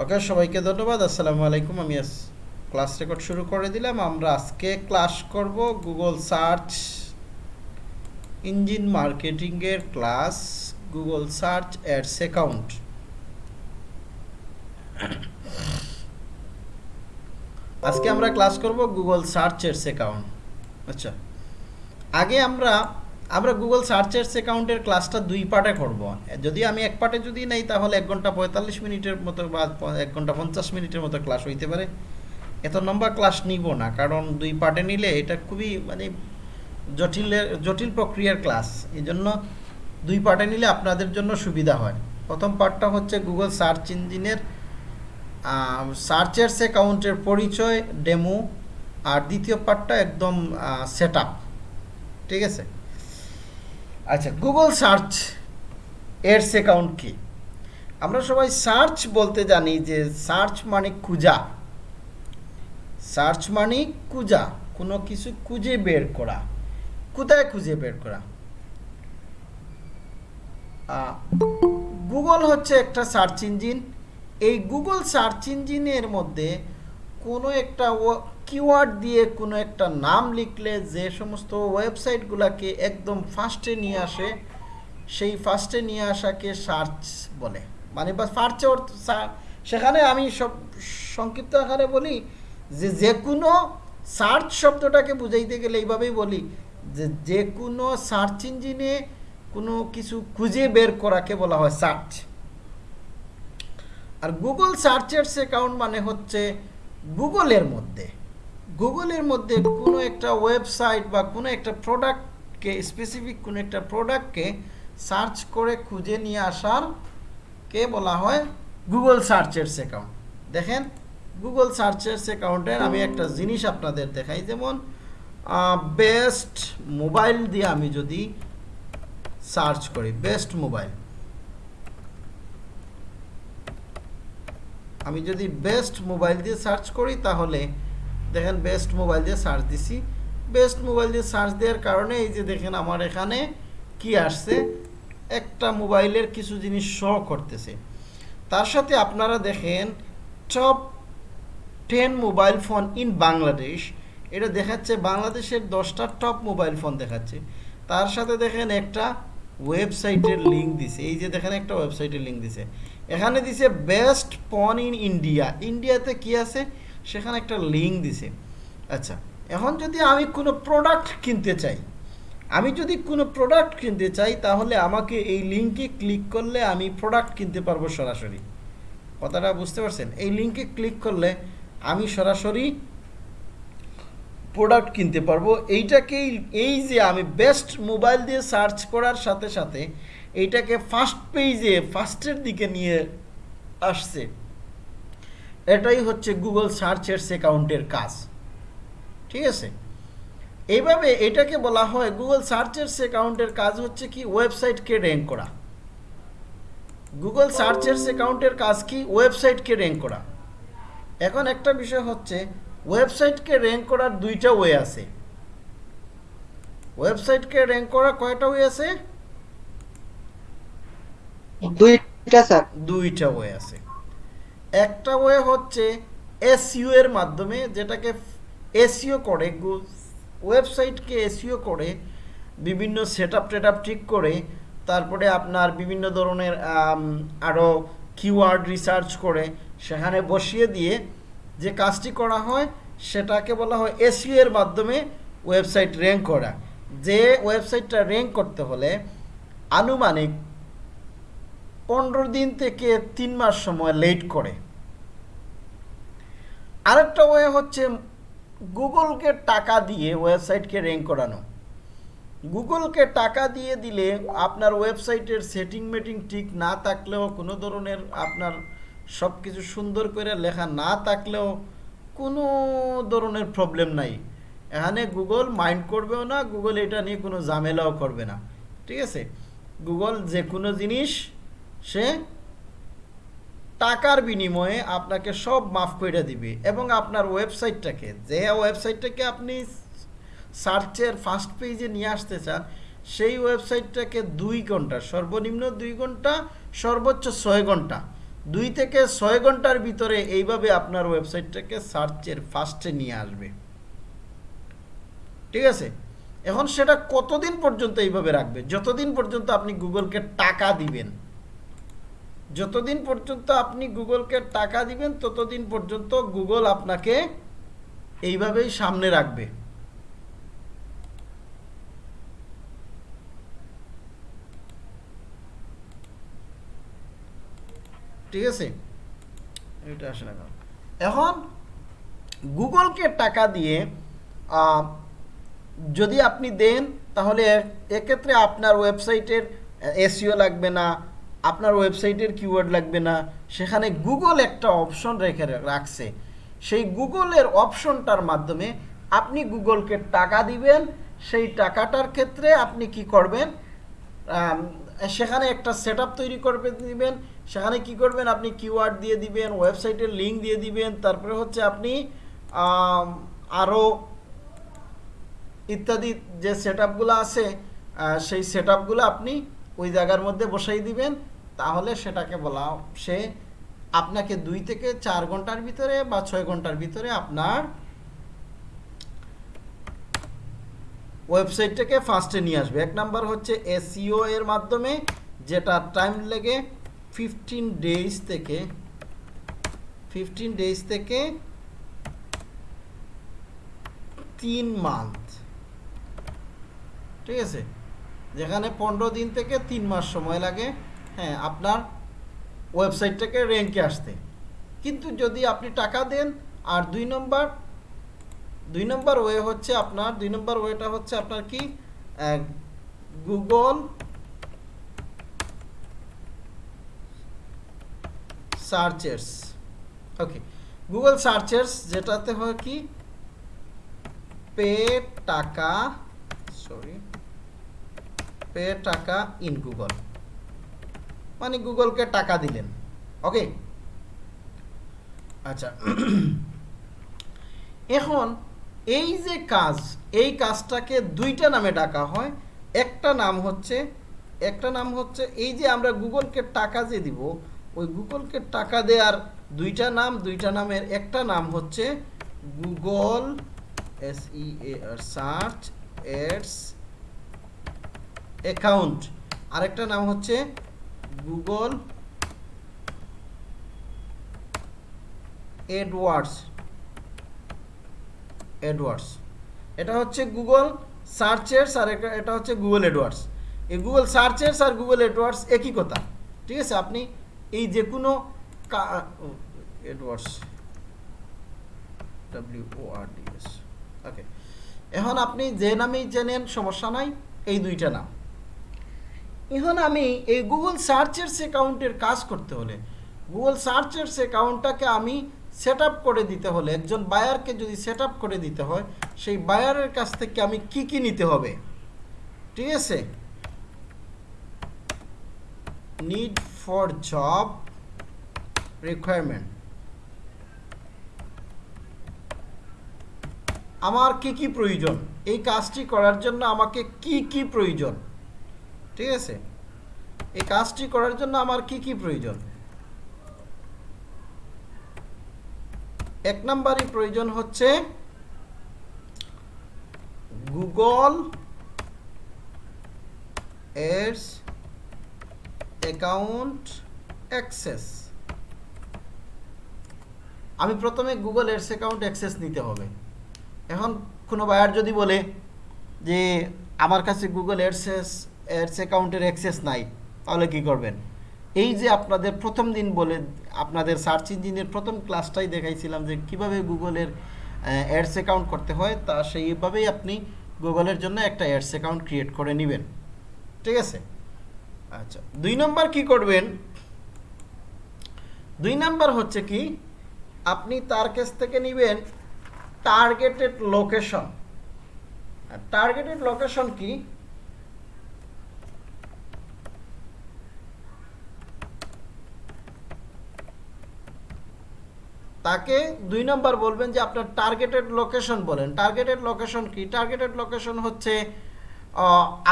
ওকে, সবাইকে ধন্যবাদ। আসসালামু আলাইকুম। আমি ক্লাস রেকর্ড শুরু করে দিলাম। আমরা আজকে ক্লাস করব গুগল সার্চ ইঞ্জিন মার্কেটিংয়ের class Google search ads account আজকে আমরা ক্লাস করব গুগল সার্চ অ্যাডস অ্যাকাউন্ট আচ্ছা আগে আমরা আমরা গুগল সার্চ অ্যাডস অ্যাকাউন্টের ক্লাসটা দুই পার্টে করব। যদি আমি এক পার্টে যদি নেই, তাহলে এক ঘণ্টা পঁয়তাল্লিশ মিনিটের মতো বা এক ঘণ্টা পঞ্চাশ মিনিটের মতো ক্লাস হইতে পারে। এত লম্বা ক্লাস নিব না, কারণ দুই পার্টে নিলে এটা খুবই মানে জটিলের জটিল প্রক্রিয়ার ক্লাস এই জন্য দুই পার্টে নিলে আপনাদের জন্য সুবিধা হয়। প্রথম পার্টটা হচ্ছে গুগল সার্চ ইঞ্জিনের সার্চের অ্যাকাউন্টের পরিচয় ডেমো আর দ্বিতীয় পার্টটা একদম সেট ঠিক আছে? আচ্ছা গুগল সার্চ এডস অ্যাকাউন্ট কি? আমরা সবাই সার্চ বলতে জানি যে সার্চ মানে খুঁজা। সার্চ মানে খুঁজা, কোনো কিছু খুঁজে বের করা। কোথায় খুঁজে বের করা? গুগল হচ্ছে একটা সার্চ ইঞ্জিন এই গুগল সার্চ ইঞ্জিনের মধ্যে কোনো একটা কিওয়ার্ড দিয়ে কোনো একটা নাম লিখলে যে সমস্ত ওয়েবসাইটগুলোকে একদম ফার্স্টে নিয়ে আসে, সেই ফার্স্টে নিয়ে আসাকে সার্চ বলে। মানে বা অর্থ সেখানে আমি সব সংক্ষিপ্ত আকারে বলি যে যে কোনো সার্চ শব্দটাকে বুঝাইতে গেলে এইভাবেই বলি যে যে কোনো সার্চ ইঞ্জিনে কোনো কিছু খুঁজে বের করাকে বলা হয় সার্চ আর গুগল সার্চেস অ্যাকাউন্ট মানে হচ্ছে গুগলের মধ্যে। গুগলের মধ্যে কোনো একটা ওয়েবসাইট বা কোনো একটা প্রোডাক্টকে স্পেসিফিক কোনো একটা প্রোডাক্টকে সার্চ করে খুঁজে নিয়ে আসার কে বলা হয়? Google searches account. দেখেন, গুগল সার্চেস অ্যাকাউন্টের আমি একটা জিনিস আপনাদের দেখাই। যেমন বেস্ট মোবাইল দিয়ে আমি যদি সার্চ করি, বেস্ট মোবাইল। আমি যদি বেস্ট মোবাইল দিয়ে সার্চ করি, তাহলে দেখেন বেস্ট মোবাইল দিয়ে সার্চ দিছি। বেস্ট মোবাইল দিয়ে সার্চ দেওয়ার কারণে এই যে দেখেন আমার এখানে কি আসছে, একটা মোবাইলের কিছু জিনিস শো করতেছে। তার সাথে আপনারা দেখেন top ten mobile phone in Bangladesh এটা দেখাচ্ছে বাংলাদেশের দশটা টপ মোবাইল ফোন দেখাচ্ছে। তার সাথে দেখেন একটা ওয়েবসাইটের লিঙ্ক দিছে। এই যে দেখেন একটা ওয়েবসাইটের লিঙ্ক দিছে। এখানে দিছে বেস্ট পন ইন ইন্ডিয়া ইন্ডিয়াতে কি আছে? সেখানে একটা লিঙ্ক দিছে। আচ্ছা এখন যদি আমি কোনো প্রোডাক্ট কিনতে চাই, আমি যদি কোনো প্রোডাক্ট কিনতে চাই, তাহলে আমাকে এই লিঙ্কে ক্লিক করলে আমি প্রোডাক্ট কিনতে পারব সরাসরি। কথাটা বুঝতে পারছেন? এই লিঙ্কে ক্লিক করলে আমি সরাসরি প্রোডাক্ট কিনতে পারব। এইটাকেই, এই যে আমি বেস্ট মোবাইল দিয়ে সার্চ করার সাথে সাথে এইটাকে ফার্স্ট পেজে ফার্স্টের দিকে নিয়ে আসছে। এটাই হচ্ছে গুগল সার্চের অ্যাকাউন্টের কাজ। ঠিক আছে? এইভাবে এটাকে বলা হয় গুগল সার্চের অ্যাকাউন্টের কাজ হচ্ছে কি? ওয়েবসাইটকে র্যাঙ্ক করা। গুগল সার্চের অ্যাকাউন্টের কাজ কি? ওয়েবসাইটকে র্যাঙ্ক করা। এখন একটা বিষয় হচ্ছে ওয়েবসাইটকে র্যাঙ্ক করার দুইটা ওয়ে আছে। ওয়েবসাইটকে র্যাঙ্ক করা কয়টা ওয়ে আছে? দুইটা, স্যার। দুইটা ওয়ে আছে। একটা ওয়ে হচ্ছে এসইও এর মাধ্যমে যেটাকে এসইও করে ওয়েবসাইটকে এসইও করে, বিভিন্ন সেট আপ টেট আপ ঠিক করে, তারপরে আপনার বিভিন্ন ধরনের আরও কিওয়ার্ড রিসার্চ করে, সেখানে বসিয়ে দিয়ে যে কাজটি করা হয়, সেটাকে বলা হয় এসইও এর মাধ্যমে ওয়েবসাইট র্যাঙ্ক করা। যে ওয়েবসাইটটা র্যাঙ্ক করতে হলে আনুমানিক পনেরো দিন থেকে তিন মাস সময় লেট করে। আরেকটা ওয়ে হচ্ছে গুগলকে টাকা দিয়ে ওয়েবসাইটকে র্যাঙ্ক করানো। গুগলকে টাকা দিয়ে দিলে আপনার ওয়েবসাইটের সেটিং মেটিং ঠিক না থাকলেও, কোনো ধরনের আপনার সব কিছু সুন্দর করে লেখা না থাকলেও কোনো ধরনের প্রবলেম নাই। এখানে গুগল মাইন্ড করবেও না, গুগল এটা নিয়ে কোনো ঝামেলাও করবে না। ঠিক আছে? গুগল যে কোনো জিনিস সে টাকার বিনিময়ে আপনাকে সব মাফ করে দিবে এবং আপনার ওয়েবসাইটটাকে, যে ওয়েবসাইটটাকে আপনি সার্চের ফার্স্ট পেজে নিয়ে আসতে চান, সেই ওয়েবসাইটটাকে দুই ঘণ্টা, সর্বনিম্ন দুই ঘণ্টা, সর্বোচ্চ ছয় ঘণ্টা, দুই থেকে ছয় ঘণ্টার ভিতরে এইভাবে আপনার ওয়েবসাইটটাকে সার্চের ফার্স্টে নিয়ে আসবে। ঠিক আছে? এখন সেটা কতদিন পর্যন্ত এইভাবে রাখবে? যতদিন পর্যন্ত আপনি গুগলকে টাকা দিবেন। যতদিন পর্যন্ত আপনি গুগলকে টাকা দিবেন, ততদিন পর্যন্ত গুগল আপনাকে এইভাবেই সামনে রাখবে। ঠিক আছে? এটা আসে না এখন গুগলকে টাকা দিয়ে যদি আপনি দেন, তাহলে এক্ষেত্রে আপনার ওয়েবসাইটের এসিও লাগবে না আপনার ওয়েবসাইটের কিওয়ার্ড লাগবে না। সেখানে গুগল একটা অপশন রেখে রাখছে। সেই গুগলের অপশনটার মাধ্যমে আপনি গুগলকে টাকা দিবেন। সেই টাকাটার ক্ষেত্রে আপনি কি করবেন? সেখানে একটা সেট তৈরি করবে, দিবেন। সেখানে কি করবেন? আপনি কিওয়ার্ড দিয়ে দিবেন ওয়েবসাইটের লিঙ্ক দিয়ে দিবেন। তারপরে হচ্ছে আপনি আরও ইত্যাদি যে সেট আছে সেই সেট আপনি ওই জায়গার মধ্যে বসাই দিবেন। তাহলে সেটাকে বলা সে আপনাকে দুই থেকে চার ঘণ্টার ভিতরে বা ছয় ঘণ্টার ভিতরে আপনার ওয়েবসাইটটাকে ফার্স্টে নিয়ে আসবে। এক নাম্বার হচ্ছে এসইও এর মাধ্যমে যেটা টাইম লেগে ফিফটিন ডেজ থেকে ফিফটিন ডেজ থেকে তিন মান্থ ঠিক আছে? যেখানে পনেরো দিন থেকে তিন মাস সময় লাগে। হ্যাঁ আপনার ওয়েবসাইটটাকে র্যাঙ্কে আসতে। কিন্তু যদি আপনি টাকা দেন, আর দুই নম্বর দুই নম্বর ওয়ে হচ্ছে আপনার, দুই নম্বর ওয়েটা হচ্ছে আপনার কি? Google searches okay Google searches যেটাতে হয় কি? পে টাকা সরি পে টাকা ইন গুগল মানে গুগলকে টাকা দিলেন। ওকে? আচ্ছা। এখন এই যে কাজ, এই কাজটাকে দুইটা নামে ডাকা হয়। একটা নাম হচ্ছে, একটা নাম হচ্ছে এই যে আমরা গুগলকে টাকা যে দিব, ওই গুগলকে টাকা দেওয়ার দুইটা নাম, দুইটা নামের একটা নাম হচ্ছে Google S E R search ads account. আরেকটা নাম হচ্ছে গুগল এডওয়ার্ডস এডওয়ার্ডস। এটা হচ্ছে গুগল সার্চেস আর এটা- হচ্ছে গুগল এডওয়ার্ডস। এই গুগল সার্চেস আর গুগল এডওয়ার্ডস একই কথা, ঠিক আছে? আপনি এই যে কোনো AdWords, W O R D S. Okay. এখন আপনি যে নামেই চেনেন, সমস্যা নাই, এই দুইটা নাম। এখন আমি এই গুগল সার্চেস অ্যাকাউন্টের কাজ করতে হলে গুগল সার্চেস অ্যাকাউন্টটাকে আমি সেট করে দিতে হলে, একজন বায়ারকে যদি সেট করে দিতে হয়, সেই বায়ারের কাছ থেকে আমি কি কি নিতে হবে? ঠিক আছে? নিড ফর জব রিকোয়ারমেন্ট আমার কি কি প্রয়োজন? এই কাজটি করার জন্য আমাকে কি কি প্রয়োজন? ঠিক আছে? এই কাজটি করার জন্য আমার কি কি প্রয়োজন? এক নম্বরই প্রয়োজন হচ্ছে গুগল এডস অ্যাকাউন্ট অ্যাক্সেস। আমি প্রথমে গুগল এডস অ্যাকাউন্ট অ্যাক্সেস নিতে হবে। এখন কোনো বায়ার যদি বলে যে আমার কাছে গুগল এডসেস এডস অ্যাকাউন্টের অ্যাক্সেস নাই, তাহলে কি করবেন? এই যে আপনাদের প্রথম দিন বলে, আপনাদের সার্চ ইঞ্জিনের প্রথম ক্লাসটাই দেখাইছিলাম যে কীভাবে গুগলের অ্যাডস অ্যাকাউন্ট করতে হয়, তা সেইভাবেই আপনি গুগলের জন্য একটা অ্যাডস অ্যাকাউন্ট ক্রিয়েট করে নেবেন। ঠিক আছে? আচ্ছা দুই নম্বর কি করবেন? দুই নাম্বার হচ্ছে কি, আপনি তার কাছ থেকে নেবেন টার্গেটেড লোকেশন টার্গেটেড লোকেশন কি? তাকে দুই নম্বর বলবেন যে আপনার টার্গেটেড লোকেশন বলেন। টার্গেটেড লোকেশন কি? টার্গেটেড লোকেশন হচ্ছে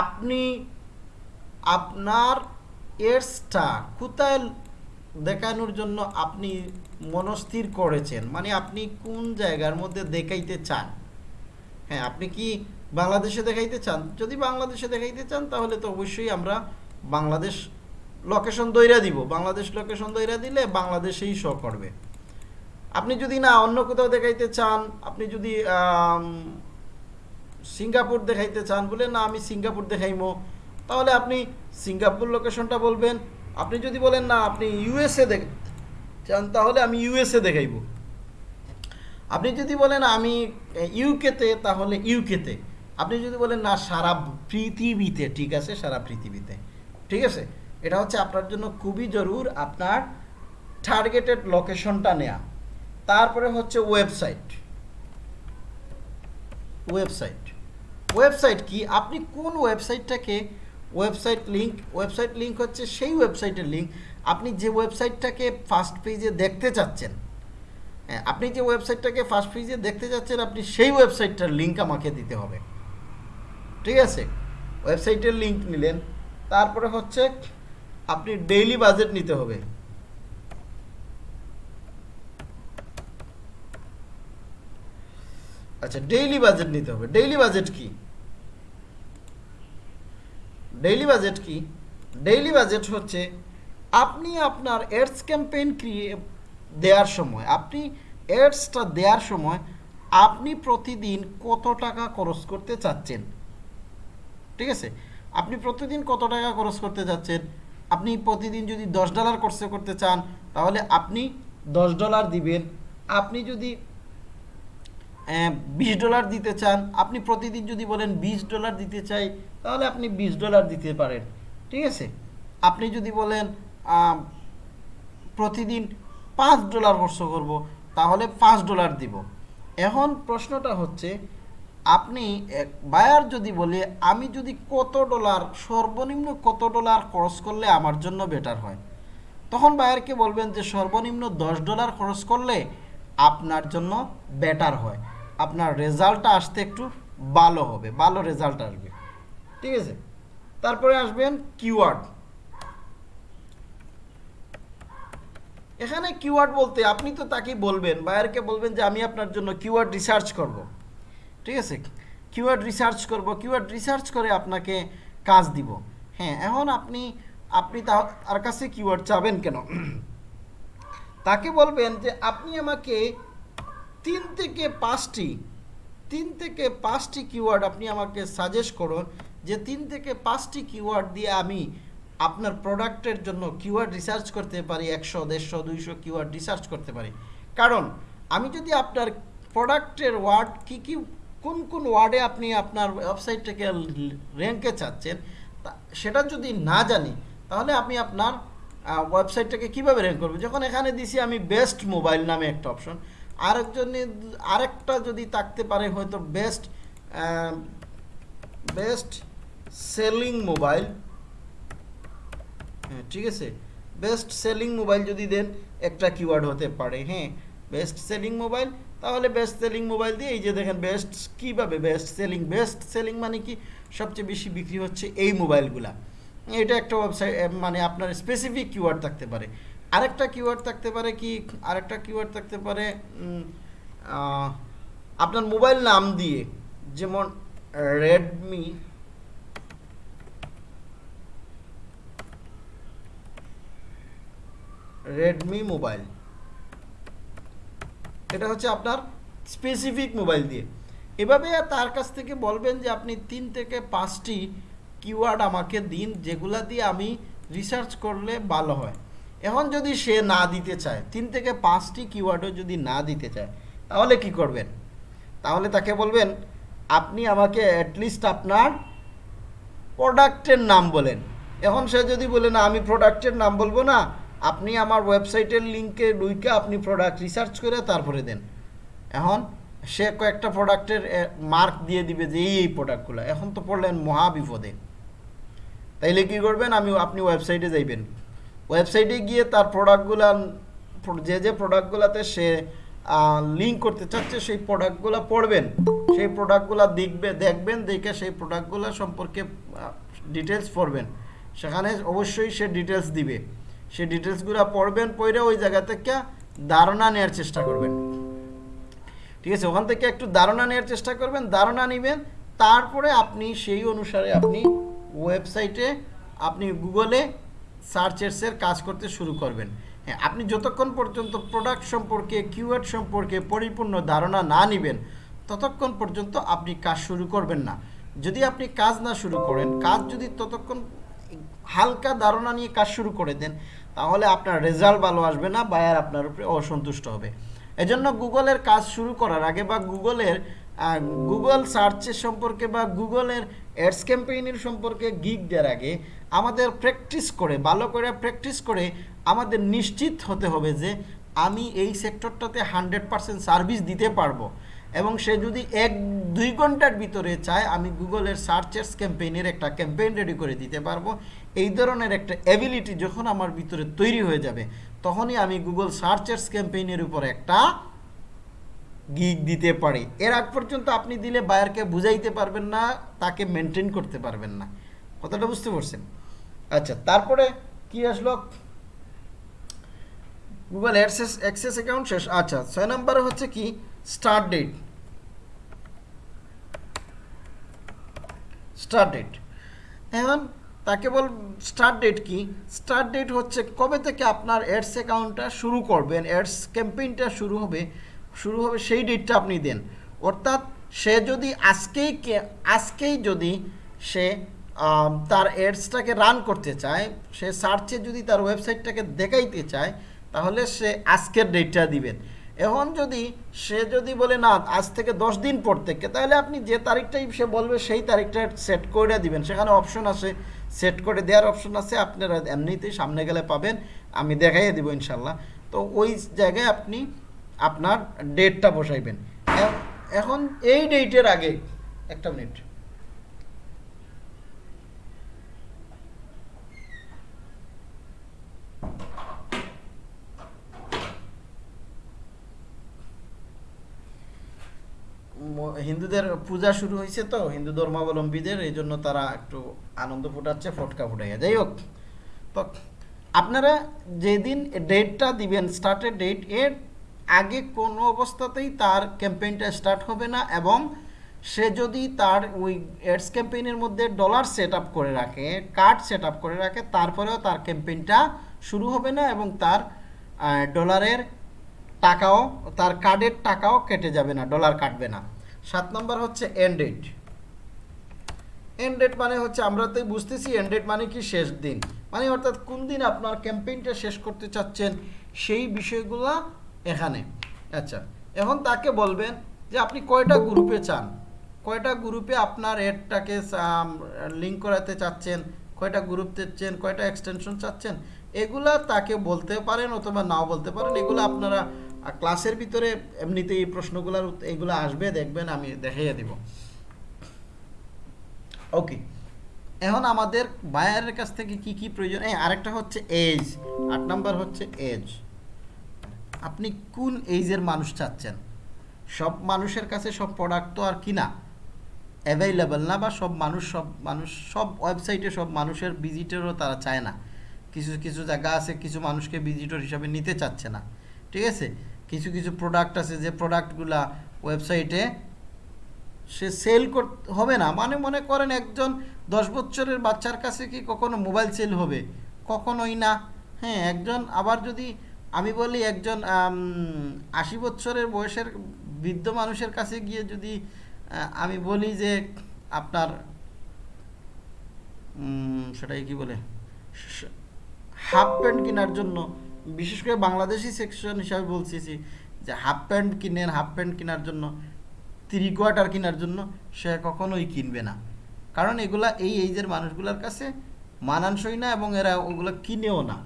আপনি আপনার এডসটা কোথায় দেখানোর জন্য আপনি মনস্থির করেছেন? মানে আপনি কোন জায়গার মধ্যে দেখাইতে চান? হ্যাঁ আপনি কি বাংলাদেশে দেখাইতে চান? যদি বাংলাদেশে দেখাইতে চান, তাহলে তো অবশ্যই আমরা বাংলাদেশ লোকেশন দইরা দিব। বাংলাদেশ লোকেশন দইরা দিলে বাংলাদেশেই শো করবে। আপনি যদি না অন্য কোথাও দেখাইতে চান, আপনি যদি সিঙ্গাপুর দেখাইতে চান, বলে না আমি সিঙ্গাপুর দেখাইমো, তাহলে আপনি সিঙ্গাপুর লোকেশনটা বলবেন। আপনি যদি বলেন না আপনি ইউএসএ দেখ, চান, তাহলে আমি ইউএসএ দেখাইব। আপনি যদি বলেন আমি ইউকেতে তাহলে ইউকেতে আপনি যদি বলেন না সারা পৃথিবীতে, ঠিক আছে, সারা পৃথিবীতে। ঠিক আছে? এটা হচ্ছে আপনার জন্য খুবই জরুর আপনার টার্গেটেড লোকেশনটা নেয়া। তারপরে হচ্ছে ওয়েবসাইট ওয়েবসাইট ওয়েবসাইট কি? আপনি কোন ওয়েবসাইটটাকে ওয়েবসাইট লিঙ্ক ওয়েবসাইট লিঙ্ক হচ্ছে সেই ওয়েবসাইটের লিঙ্ক আপনি যে ওয়েবসাইটটাকে ফার্স্ট পেজে দেখতে চাচ্ছেন হ্যাঁ, আপনি যে ওয়েবসাইটটাকে ফার্স্ট পেজে দেখতে চাচ্ছেন আপনি সেই ওয়েবসাইটটার লিঙ্ক আমাকে দিতে হবে। ঠিক আছে? ওয়েবসাইটের লিঙ্ক নিলেন তারপরে হচ্ছে আপনি ডেইলি বাজেট নিতে হবে। আচ্ছা ডেইলি বাজেট নিতে হবে। ডেইলি বাজেট কি? ডেইলি বাজেট কি? ডেইলি বাজেট হচ্ছে আপনি আপনার এডস ক্যাম্পেইন ক্রিয়ে দেওয়ার সময়, আপনি এডসটা দেওয়ার সময় আপনি প্রতিদিন কত টাকা খরচ করতে চাচ্ছেন? ঠিক আছে? আপনি প্রতিদিন কত টাকা খরচ করতে চাচ্ছেন? আপনি প্রতিদিন যদি দশ ডলার খরচ করতে চান, তাহলে আপনি দশ ডলার দিবেন। আপনি যদি বিশ ডলার দিতে চান, আপনি প্রতিদিন যদি বলেন বিশ ডলার দিতে চাই, তাহলে আপনি বিশ ডলার দিতে পারেন, ঠিক আছে? আপনি যদি বলেন প্রতিদিন পাঁচ ডলার খরচ করব, তাহলে পাঁচ ডলার দিব। এখন প্রশ্নটা হচ্ছে, আপনি বায়ার যদি বলে, আমি যদি কত ডলার, সর্বনিম্ন কত ডলার খরচ করলে আমার জন্য বেটার হয়? তখন বায়ারকে বলবেন যে, সর্বনিম্ন দশ ডলার খরচ করলে আপনার জন্য বেটার হয়। আপনার রেজাল্টটা আসতে একটু ভালো হবে, ভালো রেজাল্ট আসবে। ঠিক আছে? তারপরে আসবেন কিওয়ার্ড এখানে কিওয়ার্ড বলতে আপনি তো তাকেই বলবেন, বায়ারকে বলবেন যে, আমি আপনার জন্য কিওয়ার্ড রিসার্চ করব। ঠিক আছে? কিওয়ার্ড রিসার্চ করব কিওয়ার্ড রিসার্চ করে আপনাকে কাজ দিব। হ্যাঁ এখন আপনি আপনি তার কাছে কিওয়ার্ড চাবেন কেন? তাকে বলবেন যে, আপনি আমাকে তিন থেকে পাঁচটি, তিন থেকে পাঁচটি কিওয়ার্ড আপনি আমাকে সাজেস্ট করুন যে তিন থেকে পাঁচটি কিওয়ার্ড দিয়ে আমি আপনার প্রোডাক্টের জন্য কিওয়ার্ড রিসার্চ করতে পারি, একশো, দেড়শো, দুইশো কিওয়ার্ড রিসার্চ করতে পারি। কারণ আমি যদি আপনার প্রোডাক্টের ওয়ার্ড কি কি, কোন কোন ওয়ার্ডে আপনি আপনার ওয়েবসাইটটাকে র্যাঙ্কে চাচ্ছেন সেটা যদি না জানি, তাহলে আমি আপনার ওয়েবসাইটটাকে কীভাবে র্যাঙ্ক করব? যখন এখানে দিছি আমি বেস্ট মোবাইল নামে একটা অপশন আরেকজনে আরেকটা যদি থাকতে পারে হয়তো বেস্ট বেস্ট সেলিং মোবাইল হ্যাঁ ঠিক আছে? বেস্ট সেলিং মোবাইল যদি দেন, একটা কিওয়ার্ড হতে পারে হ্যাঁ? বেস্ট সেলিং মোবাইল তাহলে বেস্ট সেলিং মোবাইল দিয়ে এই যে দেখেন বেস্ট কীভাবে বেস্ট সেলিং বেস্ট সেলিং মানে কি? সবচেয়ে বেশি বিক্রি হচ্ছে এই মোবাইলগুলা এটা একটা ওয়েবসাইট মানে আপনার স্পেসিফিক কিওয়ার্ড থাকতে পারে। আরেকটা কিওয়ার্ড থাকতে পারে কি? আরেকটা কিওয়ার্ড থাকতে পারে আপনার মোবাইল নাম দিয়ে যেমন রেডমি রেডমি মোবাইল এটা হচ্ছে আপনার স্পেসিফিক মোবাইল দিয়ে। এভাবে তার কাছ থেকে বলবেন যে আপনি তিন থেকে পাঁচটি কিওয়ার্ড আমাকে দিন, যেগুলা দিয়ে আমি রিসার্চ করলে ভালো হয়। এখন যদি সে না দিতে চায়, তিন থেকে পাঁচটি কিওয়ার্ডও যদি না দিতে চায়, তাহলে কি করবেন? তাহলে তাকে বলবেন, আপনি আমাকে অ্যাটলিস্ট আপনার প্রোডাক্টের নাম বলেন। এখন সে যদি বলে, না, আমি প্রোডাক্টের নাম বলব না, আপনি আমার ওয়েবসাইটের লিঙ্কে লুইকে আপনি প্রোডাক্ট রিসার্চ করে তারপরে দেন। এখন সে কয়েকটা প্রোডাক্টের মার্ক দিয়ে দিবে যে এই এই প্রোডাক্টগুলো এখন তো পড়লেন মহা বিপদে তাইলে কি করবেন? আমি, আপনি ওয়েবসাইটে যাইবেন। ওয়েবসাইটে গিয়ে তার প্রোডাক্টগুলা যে যে প্রোডাক্টগুলোতে সে লিঙ্ক করতে চাচ্ছে, সেই প্রোডাক্টগুলো পড়বেন। সেই প্রোডাক্টগুলো দেখবে, দেখবেন, দেখে সেই প্রোডাক্টগুলো সম্পর্কে ডিটেলস পড়বেন। সেখানে অবশ্যই সে ডিটেলস দিবে। সেই ডিটেলসগুলো পড়বেন, পড়ে ওই জায়গা থেকে ধারণা নেওয়ার চেষ্টা করবেন। ঠিক আছে, ওখান থেকে একটু ধারণা নেওয়ার চেষ্টা করবেন, ধারণা নেবেন, তারপরে আপনি সেই অনুসারে আপনি ওয়েবসাইটে, আপনি গুগলে সার্চেসের কাজ করতে শুরু করবেন। হ্যাঁ আপনি যতক্ষণ পর্যন্ত প্রোডাক্ট সম্পর্কে কিওয়ার্ড সম্পর্কে পরিপূর্ণ ধারণা না নেবেন, ততক্ষণ পর্যন্ত আপনি কাজ শুরু করবেন না। যদি আপনি কাজ না শুরু করেন, কাজ যদি ততক্ষণ হালকা ধারণা নিয়ে কাজ শুরু করে দেন, তাহলে আপনার রেজাল্ট ভালো আসবে না বায়ার আপনার উপরে অসন্তুষ্ট হবে। এজন্য গুগলের কাজ শুরু করার আগে বা গুগলের গুগল সার্চের সম্পর্কে বা গুগলের অ্যাডস ক্যাম্পেইনের সম্পর্কে গিগ দেওয়ার আগে আমাদের প্র্যাকটিস করে, ভালো করে প্র্যাকটিস করে আমাদের নিশ্চিত হতে হবে যে আমি এই সেক্টরটাতে হান্ড্রেড পারসেন্ট সার্ভিস দিতে পারব। এবং সে যদি এক, দুই ঘণ্টার ভিতরে চায়, আমি গুগলের সার্চেস ক্যাম্পেইনের একটা ক্যাম্পেইন রেডি করে দিতে পারব। এই ধরনের একটা অ্যাবিলিটি যখন আমার ভিতরে তৈরি হয়ে যাবে, তখনই আমি গুগল সার্চেস ক্যাম্পেইনের উপর একটা গিগ দিতে পারে। এর আগ পর্যন্ত আপনি দিলে বায়ারকে বুঝাইতে পারবেন না, তাকে মেনটেন করতে পারবেন না। কথাটা বুঝতে পারছেন? আচ্ছা তারপরে কি আসলো? গুগল অ্যাডসেস অ্যাক্সেস অ্যাকাউন্ট শেষ। আচ্ছা ছয় নম্বরে হচ্ছে কি? স্টার্ট ডেট স্টার্ট ডেট এখন তাকে বল স্টার্ট ডেট কি? স্টার্ট ডেট হচ্ছে কবে থেকে আপনার অ্যাডস অ্যাকাউন্টটা শুরু করবেন অ্যাডস ক্যাম্পেইনটা শুরু হবে শুরু হবে সেই ডেটটা আপনি দেন। অর্থাৎ সে যদি আজকেই আজকেই যদি সে তার এডসটাকে রান করতে চায়, সে সার্চে যদি তার ওয়েবসাইটটাকে দেখাইতে চায়, তাহলে সে আজকের ডেটটা দিবেন। এখন যদি সে যদি বলে, না, আজ থেকে দশ দিন পর থেকে, তাহলে আপনি যে তারিখটাই সে বলবে, সেই তারিখটা সেট করে দিবেন। সেখানে অপশন আছে সেট করে দেওয়ার অপশন আছে, আপনারা এমনিতেই সামনে গেলে পাবেন। আমি দেখাইয়ে দিব ইনশাল্লাহ। তো ওই জায়গায় আপনি আপনার ডেটটা বসাইবেন। এখন এই ডেটের আগে একটা মিনিট হিন্দুদের পূজা শুরু হয়েছে তো, হিন্দু ধর্মাবলম্বীদের, এই জন্য তারা একটু আনন্দ ফুটাচ্ছে, ফটকা ফুটাইয়া। যাই হোক, তো আপনারা যেদিন ডেটটা দিবেন স্টার্টের ডেট এর আগে কোনো অবস্থাতেই তার ক্যাম্পেইনটা স্টার্ট হবে না এবং সে যদি তার ওই অ্যাডস ক্যাম্পেইনের মধ্যে ডলার সেট করে রাখে, কার্ড সেট করে রাখে, তারপরেও তার ক্যাম্পেইনটা শুরু হবে না এবং তার ডলারের টাকাও, তার কার্ডের টাকাও কেটে যাবে না, ডলার কাটবে না। সাত নম্বর হচ্ছে এন্ড ডেট এন্ড ডেট মানে হচ্ছে আমরা তো বুঝতেছি এন্ড ডেট মানে কি শেষ দিন। মানে অর্থাৎ কোন দিন আপনার ক্যাম্পেইনটা শেষ করতে চাচ্ছেন সেই বিষয়গুলা এখানে। আচ্ছা এখন তাকে বলবেন যে আপনি কয়টা গ্রুপে চান? কয়টা গ্রুপে আপনার এডটাকে লিঙ্ক করাতে চাচ্ছেন? কয়টা গ্রুপ চাচ্ছেন কয়টা এক্সটেনশন চাচ্ছেন? এগুলা তাকে বলতে পারেন অথবা নাও বলতে পারেন। এগুলো আপনারা ক্লাসের ভিতরে এমনিতে এই প্রশ্নগুলোর এগুলো আসবে, দেখবেন আমি দেখাইয়া দিব। ওকে এখন আমাদের বায়ারের কাছ থেকে কি কি প্রয়োজন? এই আরেকটা হচ্ছে এজ আট নাম্বার হচ্ছে এজ আপনি কোন এইজের মানুষ চাচ্ছেন? সব মানুষের কাছে সব প্রোডাক্ট তো আর কিনা? অ্যাভেলেবেল না বা সব মানুষ সব মানুষ, সব ওয়েবসাইটে সব মানুষের ভিজিটরও তারা চায় না। কিছু কিছু জায়গা আছে, কিছু মানুষকে ভিজিটর হিসাবে নিতে চাচ্ছে না। ঠিক আছে? কিছু কিছু প্রোডাক্ট আছে যে প্রোডাক্টগুলা ওয়েবসাইটে সে সেল করতে হবে না। মানে মনে করেন একজন দশ বছরের বাচ্চার কাছে কি কখনো মোবাইল সেল হবে? কখনোই না। হ্যাঁ একজন আবার যদি আমি বলি একজন আশি বছরের বয়সের বৃদ্ধ মানুষের কাছে গিয়ে যদি আমি বলি যে আপনার সেটাই কি বলে হাফ প্যান্ট কেনার জন্য, বিশেষ করে বাংলাদেশি সেকশন হিসাবে বলছি যে হাফ প্যান্ট কিনেন, হাফ প্যান্ট কেনার জন্য থ্রি কোয়ার্টার কেনার জন্য সে কখনোই কিনবে না। কারণ এগুলা এই এইজের মানুষগুলোর কাছে মানানসই না এবং এরা ওগুলো কিনেও না।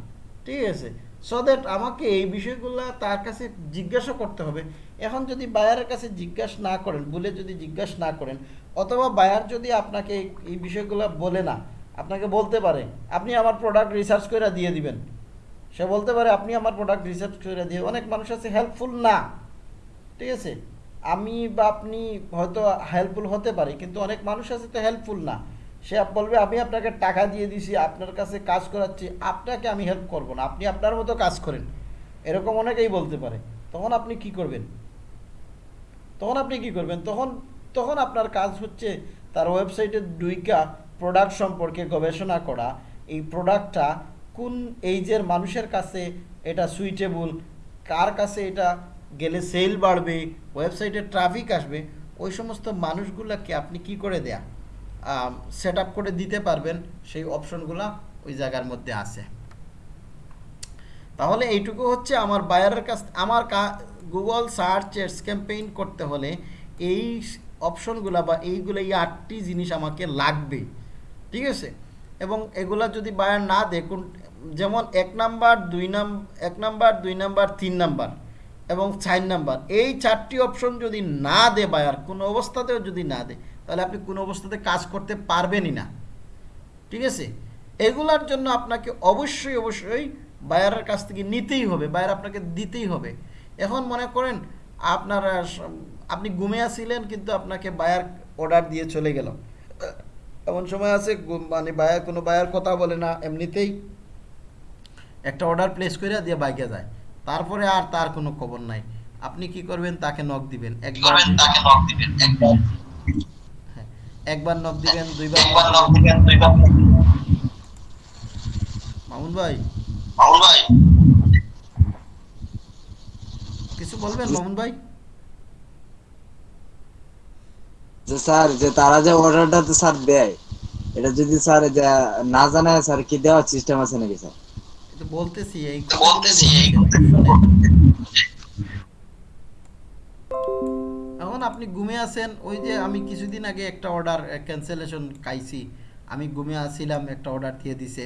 ঠিক আছে? সো দ্যাট আমাকে এই বিষয়গুলো তার কাছে জিজ্ঞাসা করতে হবে। এখন যদি বায়ারের কাছে জিজ্ঞাসা না করেন, বলে যদি জিজ্ঞাসা না করেন, অথবা বায়ার যদি আপনাকে এই- বিষয়গুলো বলে না, আপনাকে বলতে পারে, আপনি আমার প্রোডাক্ট রিসার্চ করে দিয়ে দিবেন। সে বলতে পারে, আপনি আমার প্রোডাক্ট রিসার্চ করে দিয়ে, অনেক মানুষ আছে হেল্পফুল না। ঠিক আছে? আমি বা আপনি হয়তো হেল্পফুল হতে পারি, কিন্তু অনেক মানুষ আছে তো হেল্পফুল না। সে বলবে, আমি আপনাকে টাকা দিয়ে দিছি, আপনার কাছে কাজ করাচ্ছি, আপনাকে আমি হেল্প করব না, আপনি আপনার মতো কাজ করেন। এরকম অনেকেই বলতে পারে। তখন আপনি কি করবেন? তখন আপনি কি করবেন? তখন তখন আপনার কাজ হচ্ছে তার ওয়েবসাইটে ডুইকা প্রোডাক্ট সম্পর্কে গবেষণা করা। এই প্রোডাক্টটা কোন এইজের মানুষের কাছে এটা সুইটেবল কার কাছে এটা গেলে সেল বাড়বে ওয়েবসাইটে ট্রাফিক আসবে, ওই সমস্ত মানুষগুলোকে আপনি কি করে দেয়া? সেট করে দিতে পারবেন, সেই অপশনগুলো ওই জায়গার মধ্যে আছে। তাহলে এইটুকু হচ্ছে আমার বায়ারের কাছ, আমার গুগল সার্চ এডস ক্যাম্পেইন করতে হলে এই অপশনগুলো বা এইগুলো, এই আটটি জিনিস আমাকে লাগবে। ঠিক আছে? এবং এগুলা যদি বায়ার না দেখুন, যেমন এক নাম্বার, দুই নাম, এক নাম্বার, দুই নাম্বার, তিন নাম্বার এবং চার নাম্বার, এই চারটি অপশন যদি না দে বায়ার কোনো অবস্থাতেও যদি না দে তাহলে আপনি কোনো অবস্থাতে কাজ করতে পারবেনই না। ঠিক আছে? এগুলার জন্য আপনাকে অবশ্যই অবশ্যই বায়ারের কাছ থেকে নিতেই হবে, বায়ার আপনাকে দিতেই হবে। এখন মনে করেন আপনার, আপনি ঘুমে আসছিলেন কিন্তু আপনাকে বায়ার অর্ডার দিয়ে চলে গেল। এমন সময় আছে মানে বায়ার, কোনো বায়ার কথা বলে না, এমনিতেই। একটা অর্ডার প্লেস করে দিয়ে বাইকে যায়। তারপরে আর তার কোনো খবর নাই। আপনি কি করবেন? তাকে নক দিবেন। একবার তাকে দিবেন, একবার। একবার নক দিবেন দুইবার একবার নক দিবেন দুইবার মামুন ভাই। মামুন ভাই। কিছু বলবেন মামুন ভাই? যে স্যার যে তারা যে অর্ডারটা তো স্যার দেয় এটা যদি স্যার যে না জানায় স্যার কি দেওয়ার সিস্টেম আছে নাকি স্যার? এটা বলতেছি এই বলতেছি এই এখন আপনি ঘুমে আছেন, ওই যে আমি কিছুদিন আগে একটা অর্ডার ক্যান্সেলেশন খাইছি। আমি ঘুমে আসছিলাম একটা অর্ডার দিয়ে দিছে।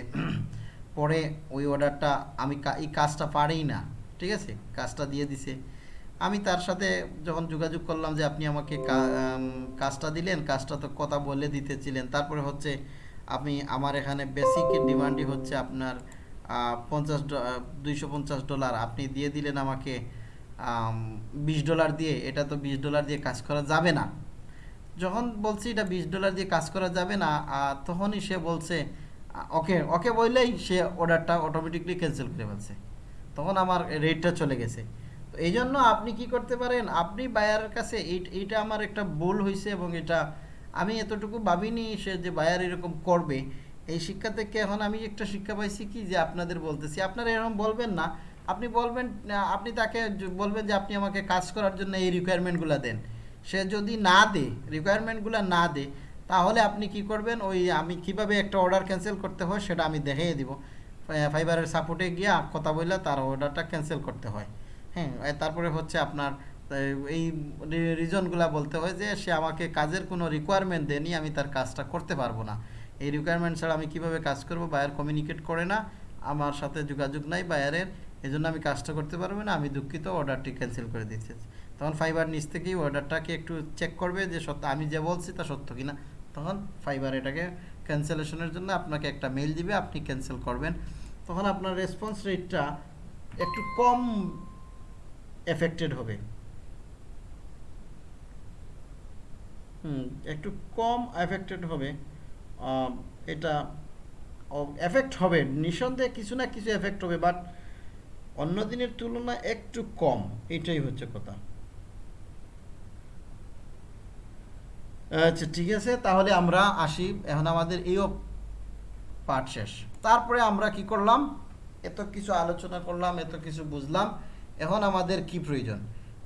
পরে ওই অর্ডারটা আমি এই কাজটা পারেই না, ঠিক আছে? কাজটা দিয়ে দিছে। আমি তার সাথে যখন যোগাযোগ করলাম যে আপনি আমাকে কাজটা দিলেন, কাজটা তো কথা বলে দিতেছিলেন। তারপরে হচ্ছে আমি, আমার এখানে বেসিক ডিমান্ডই হচ্ছে আপনার পঞ্চাশ দুইশো ডলার আপনি দিয়ে দিলেন আমাকে বিশ ডলার দিয়ে, এটা তো বিশ ডলার দিয়ে কাজ করা যাবে না। যখন বলছি এটা বিশ ডলার দিয়ে কাজ করা যাবে না তখনই সে বলছে ওকে ওকে বললেই সে অর্ডারটা অটোমেটিকলি ক্যান্সেল করে ফেলছে। তখন আমার রেটটা চলে গেছে। তো এই জন্য আপনি কি করতে পারেন, আপনি বায়ারের কাছে এই- এইটা আমার একটা ভুল হয়েছে এবং এটা আমি এতটুকু ভাবিনি সে যে বায়ার এরকম করবে। এই শিক্ষা থেকে এখন আমি একটা শিক্ষা পাইছি কি যে আপনাদের বলতেছি, আপনারা এরকম বলবেন না আপনি বলবেন আপনি তাকে বলবেন যে আপনি আমাকে কাজ করার জন্য এই রিকোয়ারমেন্টগুলো দেন। সে যদি না দে রিকোয়ারমেন্টগুলো না দে, তাহলে আপনি কি করবেন? ওই আমি কীভাবে একটা অর্ডার ক্যান্সেল করতে হয় সেটা আমি দেখিয়ে দিব। ফাইবারের সাপোর্টে গিয়ে কথা বললে তার অর্ডারটা ক্যান্সেল করতে হয়। হ্যাঁ তারপরে হচ্ছে আপনার এই রিজনগুলো বলতে হয় যে সে আমাকে কাজের কোনো রিকোয়ারমেন্ট দেয়নি, আমি তার কাজটা করতে পারব না। এই রিকোয়ারমেন্ট ছাড়া আমি কীভাবে কাজ করব? বায়ার কমিউনিকেট করে না। আমার সাথে যোগাযোগ নাই বায়ারের এই জন্য আমি কাজটা করতে পারব না, আমি দুঃখিত অর্ডারটি ক্যান্সেল করে দিচ্ছি। তখন ফাইবার নিচ থেকেই অর্ডারটাকে একটু চেক করবে যে সত্য, আমি যে বলছি তা সত্য কিনা। তখন ফাইবার এটাকে ক্যান্সেলেশনের জন্য আপনাকে একটা মেল দিবে, আপনি ক্যান্সেল করবেন। তখন আপনার রেসপন্স রেটটা একটু কম এফেক্টেড হবে। হুম, একটু কম এফেক্টেড হবে। এটা এফেক্ট হবে। নিঃসন্দেহে কিছু না কিছু এফেক্ট হবে বাট অন্য দিনের তুলনায় একটু কম। এটাই হচ্ছে কথা। আচ্ছা ঠিক আছে, তাহলে আমরা আসি। এখন আমাদের এই পার্ট শেষ। তারপরে আমরা কি করলাম? এত কিছু আলোচনা করলাম, এত কিছু বুঝলাম। এখন আমাদের কি প্রয়োজন?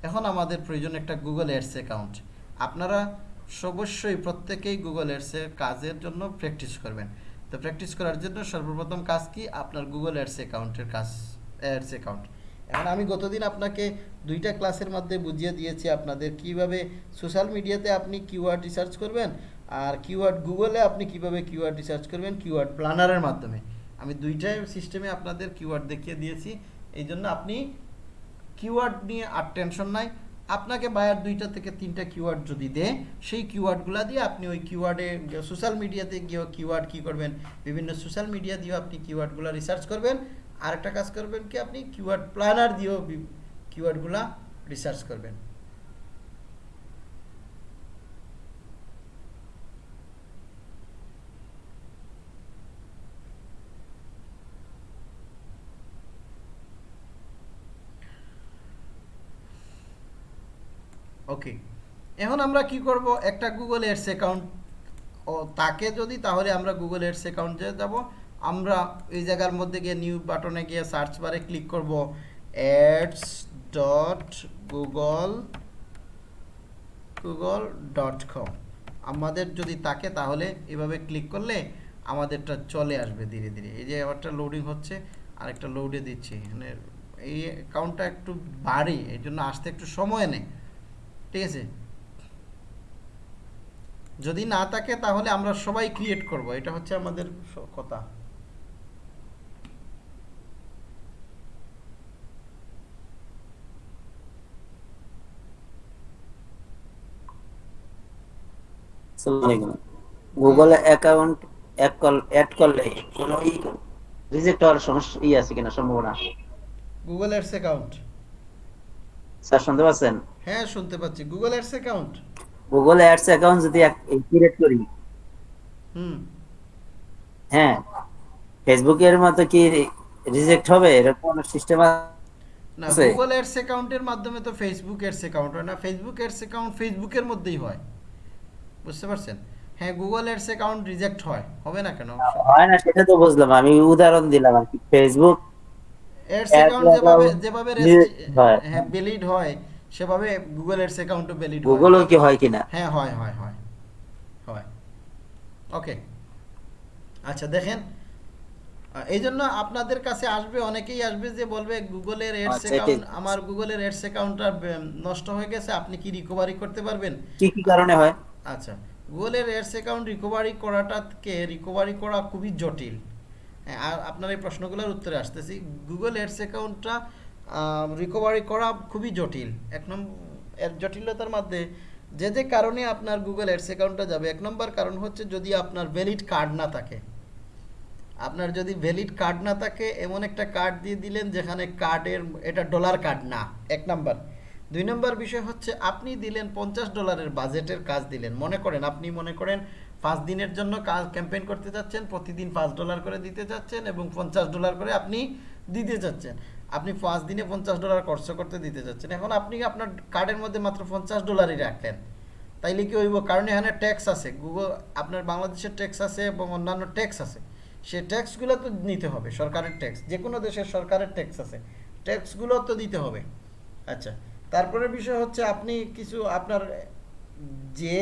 এখন আমাদের প্রয়োজন একটা গুগল এডস অ্যাকাউন্ট আপনারা অবশ্যই প্রত্যেকেই গুগল এডসের কাজের জন্য প্র্যাকটিস করবেন। তো প্র্যাকটিস করার জন্য সর্বপ্রথম কাজ কি? আপনার গুগল এডস অ্যাকাউন্টের কাজ এডস অ্যাকাউন্ট এখন আমি গতদিন আপনাকে দুইটা ক্লাসের মধ্যে বুঝিয়ে দিয়েছি আপনাদের কীভাবে সোশ্যাল মিডিয়াতে আপনি কিওয়ার্ড রিসার্চ করবেন আর কিওয়ার্ড গুগলে আপনি কীভাবে কিওয়ার্ড রিসার্চ করবেন কিওয়ার্ড প্ল্যানারের মাধ্যমে। আমি দুইটাই সিস্টেমে আপনাদের কিওয়ার্ড দেখিয়ে দিয়েছি। এই জন্য আপনি কিওয়ার্ড নিয়ে আর টেনশন নাই। আপনাকে বায়ার দুইটা থেকে তিনটা কিওয়ার্ড যদি দেয়, সেই কিওয়ার্ডগুলো দিয়ে আপনি ওই কিওয়ার্ডে সোশ্যাল মিডিয়াতে গিয়েও কিওয়ার্ড কী করবেন? বিভিন্ন সোশ্যাল মিডিয়া দিয়েও আপনি কিওয়ার্ডগুলো রিসার্চ করবেন। আরেকটা কাজ করবেন কি আপনি কিওয়ার্ড প্ল্যানার দিয়েও কিওয়ার্ডগুলা রিসার্চ করবেন। ওকে এখন আমরা কি করব? একটা গুগল এডস অ্যাকাউন্ট ও তাকে যদি, তাহলে আমরা গুগল এডস অ্যাকাউন্টে যাব। আমরা এই জায়গার মধ্যে গিয়ে নিউ বাটনে গিয়ে সার্চ বারে ক্লিক করব। Ads dot Google Google dot com আমাদের যদি তাকে তাহলে এভাবে ক্লিক করলে আমাদেরটা চলে আসবে ধীরে ধীরে। এই যে একটা লোডিং হচ্ছে আর একটা লোডে দিচ্ছি। মানে এই অ্যাকাউন্টটা একটু বাড়ি এই জন্য আসতে একটু সময় নেয়। ঠিক আছে? যদি না থাকে তাহলে আমরা সবাই ক্রিয়েট করব। এটা হচ্ছে আমাদের স- কথা গুগলে অ্যাকাউন্ট অ্যাড করলে কোনো রিজেক্ট হওয়ার সমস্যা ই আছে কিনা সম্ভাবনা? গুগল এডস অ্যাকাউন্ট স্যার শুনতে পাচ্ছেন? হ্যাঁ শুনতে পাচ্ছি। Google ads account Google ads account যদি ক্রিয়েট করি। হুম। হ্যাঁ ফেসবুকের মতো কি রিজেক্ট হবে? এরকম সিস্টেম না গুগল অ্যাকাউন্টের মাধ্যমে তো ফেসবুক এডস অ্যাকাউন্ট হয় না। ফেসবুক অ্যাকাউন্ট ফেসবুকের মধ্যেই হয়। বুঝতে পারছেন? হ্যাঁ গুগল এডস অ্যাকাউন্ট রিজেক্ট হয়। হবে না কেন? হয় না সেটা তো বুঝলাম। আমি উদাহরণ দিলাম আর কি। ফেসবুক Ad অ্যাকাউন্ট যেভাবে যেভাবে হ্যাঁ। ভ্যালিড হয় সেভাবে গুগল এডস অ্যাকাউন্টও ভ্যালিড হয়। গুগলও কি হয় কিনা? হ্যাঁ হয় হয় হয়। হয়। ওকে আচ্ছা দেখেন এই জন্য আপনাদের কাছে আসবে অনেকেই আসবে যে বলবে গুগলের এডস অ্যাকাউন্ট আমার গুগলের এডস অ্যাকাউন্টটা নষ্ট হয়ে গেছে আপনি কি রিকভারি করতে পারবেন? কি কি কারণে হয়? আচ্ছা গুগলের এডস অ্যাকাউন্ট রিকভারি করাটাকে রিকভারি করা খুবই জটিল। হ্যাঁ, আর আপনার এই প্রশ্নগুলোর উত্তরে আসতেছি। গুগল এডস অ্যাকাউন্টটা রিকভারি করা খুবই জটিল। এক নম্বর এর জটিলতার মধ্যে যে যে কারণে আপনার গুগল এডস অ্যাকাউন্টটা যাবে এক নম্বর কারণ হচ্ছে যদি আপনার ভ্যালিড কার্ড না থাকে। আপনার যদি ভ্যালিড কার্ড না থাকে এমন একটা কার্ড দিয়ে দিলেন যেখানে কার্ডের এটা ডলার কার্ড না এক নাম্বার। দুই নম্বর বিষয় হচ্ছে, আপনি দিলেন পঞ্চাশ ডলারের বাজেটের কাজ দিলেন। মনে করেন, আপনি মনে করেন পাঁচ দিনের জন্য কাজ ক্যাম্পেইন করতে যাচ্ছেন, প্রতিদিন পাঁচ ডলার করে দিতে যাচ্ছেন এবং পঞ্চাশ ডলার করে আপনি দিতে যাচ্ছেন। আপনি পাঁচ দিনে পঞ্চাশ ডলার খরচ করতে দিতে যাচ্ছেন। এখন আপনি আপনার কার্ডের মধ্যে মাত্র পঞ্চাশ ডলারই রাখলেন। তাইলে কি হইব? কারণ এখানে ট্যাক্স আছে। গুগল আপনার বাংলাদেশের ট্যাক্স আছে এবং অন্যান্য ট্যাক্স আছে। সে ট্যাক্সগুলো তো নিতে হবে, সরকারের ট্যাক্স যে কোনো দেশের সরকারের ট্যাক্স আছে। ট্যাক্সগুলো তো দিতে হবে। আচ্ছা। তারপরে বিষয় হচ্ছে আপনি কিছু আপনার যে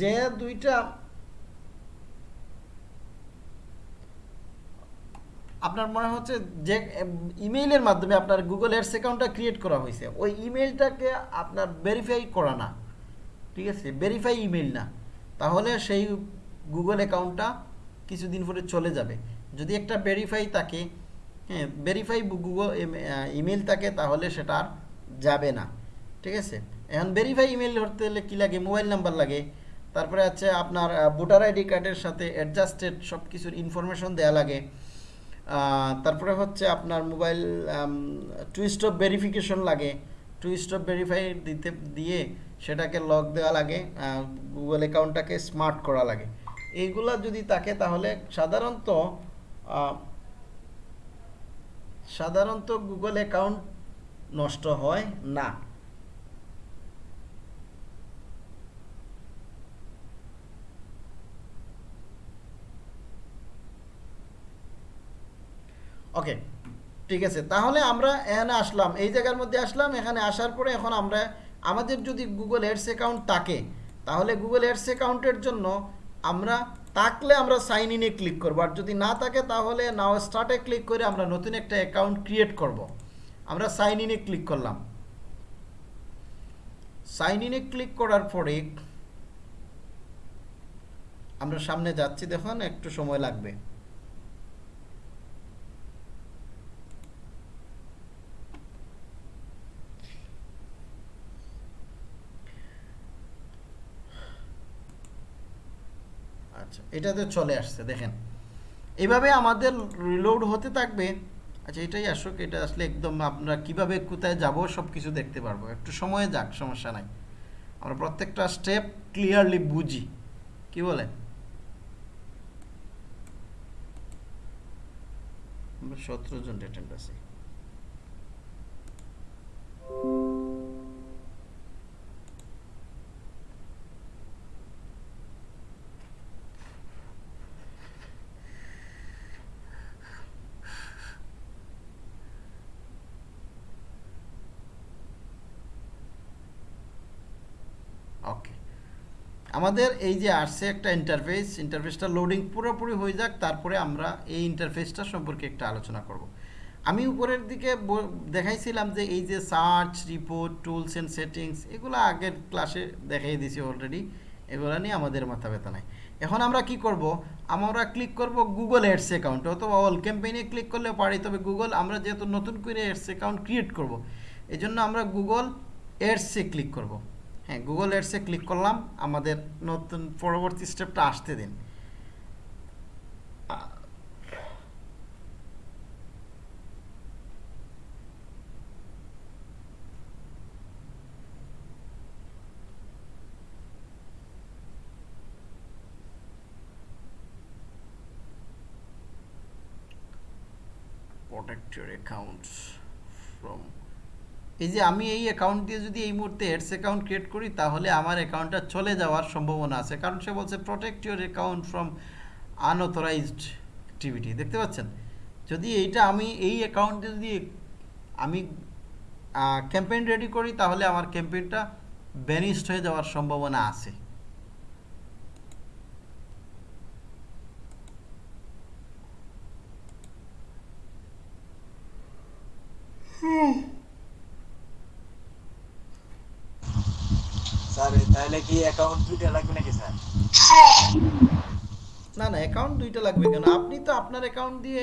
যে দুইটা আপনার মনে হচ্ছে যে ইমেইলের মাধ্যমে আপনার গুগল এডস অ্যাকাউন্টটা ক্রিয়েট করা হয়েছে, ওই ইমেইলটাকে আপনার ভেরিফাই করা না, ঠিক আছে? ভেরিফাই ইমেইল না, তাহলে সেই গুগল অ্যাকাউন্টটা কিছুদিন পরে চলে যাবে। যদি একটা ভেরিফাই থাকে হ্যাঁ ভেরিফাই গুগল ইমেল থাকে, তাহলে সেটা আর যাবে না। ঠিক আছে? এখন ভেরিফাই ইমেল ধরতে হলে কী লাগে? মোবাইল নাম্বার লাগে। তারপরে আছে আপনার ভোটার আইডি কার্ডের সাথে অ্যাডজাস্টেড সব কিছুর ইনফরমেশন দেওয়া লাগে তারপরে হচ্ছে আপনার মোবাইল টু স্টপ ভেরিফিকেশন লাগে। টু স্টপ ভেরিফাই দিতে, দিয়ে সেটাকে লক দেওয়া লাগে গুগল অ্যাকাউন্টটাকে স্মার্ট করা লাগে। এইগুলা যদি থাকে তাহলে সাধারণত সাধারণত গুগল অ্যাকাউন্ট নষ্ট হয় না। ওকে, ঠিক আছে। তাহলে আমরা এখানে আসলাম। এই জায়গার মধ্যে আসলাম। এখানে আসার পরে এখন আমরা, আমাদের যদি গুগল এডস অ্যাকাউন্ট থাকে, তাহলে গুগল এডস অ্যাকাউন্টের জন্য আমরা থাকলে আমরা সাইন ইনে ক্লিক করব। আর যদি না থাকে তাহলে নাও স্টার্টে ক্লিক করে আমরা নতুন একটা অ্যাকাউন্ট ক্রিয়েট করব। আমরা সাইন ইনে ক্লিক করলাম। সাইন ইনে ক্লিক করার পরে আমরা সামনে যাচ্ছি, দেখুন, একটু সময় লাগবে আচ্ছা এটাতে চলে আসছে, দেখেন। এভাবে আমাদের রিলোড হতে থাকবে। আচ্ছা এটাই আসুক, এটা আসলে একদম আমরা কীভাবে কোথায় যাব সব কিছু দেখতে পারব। একটু সময় যাক, সমস্যা নাই। আমরা প্রত্যেকটা স্টেপ ক্লিয়ারলি বুঝি। কি বলেন? সতেরো জন অ্যাটেন্ড আছি ওকে আমাদের এই যে আসছে একটা ইন্টারফেস ইন্টারফেসটা লোডিং পুরোপুরি হয়ে যাক, তারপরে আমরা এই ইন্টারফেসটা সম্পর্কে একটা আলোচনা করব। আমি উপরের দিকে দেখাইছিলাম যে এই যে search report tools and settings এগুলো আগের ক্লাসে দেখাই দিয়েছি অলরেডি এগুলো নিয়ে আমাদের মাথা ব্যথা নাই। এখন আমরা কি করব? আমরা ক্লিক করব গুগল অ্যাডস অ্যাকাউন্ট অথবা অল ক্যাম্পেইনে ক্লিক করলে পারি, তবে গুগল আমরা যেহেতু নতুন করে অ্যাডস অ্যাকাউন্ট ক্রিয়েট করব এই জন্য আমরা গুগল অ্যাডসে ক্লিক করব। হ্যাঁ গুগল অ্যাডসে ক্লিক করলাম, আমাদের নতুন পরবর্তী স্টেপটা আসতে দিন। protect your accounts from এই যে আমি এই অ্যাকাউন্ট দিয়ে যদি এই মুহূর্তে এডস অ্যাকাউন্ট ক্রিয়েট করি, তাহলে আমার অ্যাকাউন্টটা চলে যাওয়ার সম্ভাবনা আছে। কারণ সে বলছে protect your account from unauthorised activity দেখতে পাচ্ছেন? যদি এইটা আমি, এই অ্যাকাউন্টে যদি আমি ক্যাম্পেইন রেডি করি, তাহলে আমার ক্যাম্পেইনটা ব্যানিস্ট হয়ে যাওয়ার সম্ভাবনা আছে স্যার তাহলে না না অ্যাকাউন্ট দুইটা লাগবে কেন? আপনি তো আপনার অ্যাকাউন্ট দিয়ে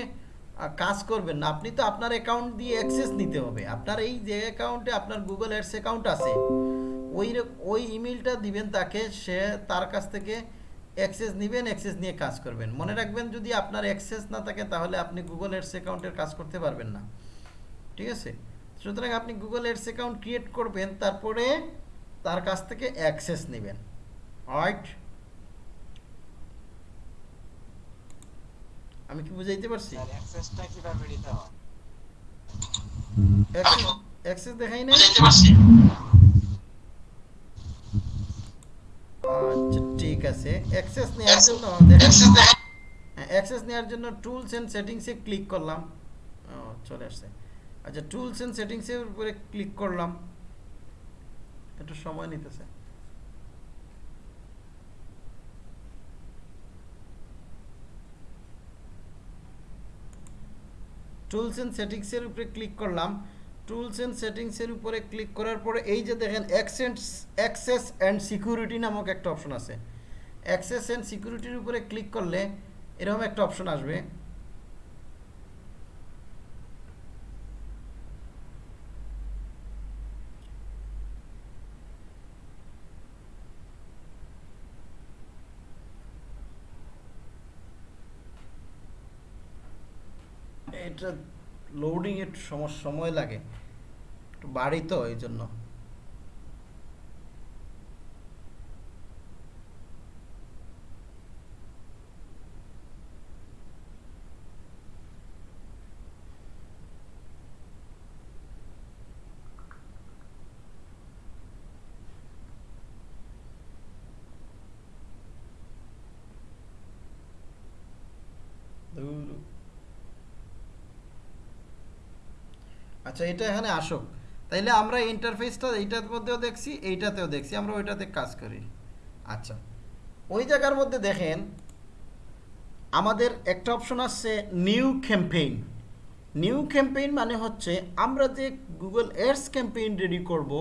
কাজ করবেন না। আপনি তো আপনার অ্যাকাউন্ট দিয়ে অ্যাক্সেস নিতে হবে। আপনার এই যে অ্যাকাউন্টে আপনার গুগল অ্যাডস অ্যাকাউন্ট আছে, ওই ওই ইমেলটা দিবেন তাকে, সে তার কাছ থেকে অ্যাক্সেস নেবেন অ্যাক্সেস নিয়ে কাজ করবেন। মনে রাখবেন, যদি আপনার অ্যাক্সেস না থাকে, তাহলে আপনি গুগল অ্যাডস অ্যাকাউন্টের কাজ করতে পারবেন না। ঠিক আছে? সুতরাং আপনি গুগল অ্যাডস অ্যাকাউন্ট ক্রিয়েট করবেন, তারপরে তার কাছ থেকে অ্যাক্সেস নেবেন। রাইট আমি কি বুঝাইতে পারছি? অ্যাক্সেসটা কীভাবে নিতে হয়? অ্যাক্সেস দেখাই না বুঝাইতে পারছি। আচ্ছা ঠিক আছে। অ্যাক্সেস নেওয়ার জন্য দেখেন অ্যাক্সেস নেওয়ার জন্য টুলস এন্ড সেটিংসে ক্লিক করলাম। ও চলে আসছে। আচ্ছা টুলস এন্ড সেটিংসের উপরে ক্লিক করলাম। একটু সময় নিতেছে। টুলস এন্ড সেটিংসের উপরে ক্লিক করলাম। টুলস এন্ড সেটিংসের উপরে ক্লিক করার পরে এই যে দেখেন অ্যাক্সেন্স অ্যাক্সেস অ্যান্ড সিকিউরিটি নামক একটা অপশন আছে। অ্যাক্সেস অ্যান্ড সিকিউরিটির উপরে ক্লিক করলে এরকম একটা অপশন আসবে। এটা লোডিং একটু সময় সময় লাগে। একটু বাড়ি তো এই জন্য আচ্ছা এটা এখানে আসুক তাইলে আমরা ইন্টারফেসটা এইটার মধ্যেও দেখছি, এইটাতেও দেখছি, আমরা ওইটাতে কাজ করি। আচ্ছা ওই জায়গার মধ্যে দেখেন, আমাদের একটা অপশন আসছে নিউ ক্যাম্পেইন নিউ ক্যাম্পেইন মানে হচ্ছে, আমরা যে গুগল এডস ক্যাম্পেইন রেডি করব,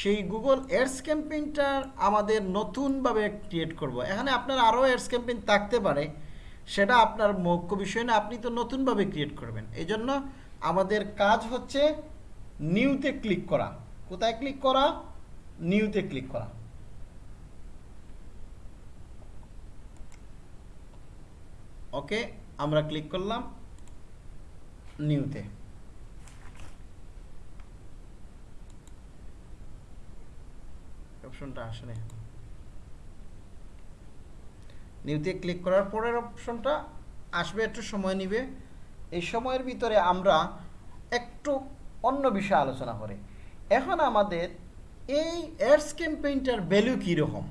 সেই গুগল এডস ক্যাম্পেইনটা আমাদের নতুনভাবে ক্রিয়েট করব। এখানে আপনার আরও এডস ক্যাম্পেইন থাকতে পারে, সেটা আপনার মুখ্য বিষয় না, আপনি তো নতুনভাবে ক্রিয়েট করবেন। এই জন্য আমাদের কাজ হচ্ছে নিউতে ক্লিক করা। কোথায় ক্লিক করা? নিউতে ক্লিক করা। ওকে, আমরা ক্লিক করলাম নিউতে। অপশনটা আসে নিউতে ক্লিক করার পরের অপশনটা আসবে, একটু সময় নিবে। এই সময়ের ভিতরে আমরা একটু অন্য বিষয়ে আলোচনা করি। এখন আমাদের এই অ্যাডস ক্যাম্পেইনটার ভ্যালু কীরকম?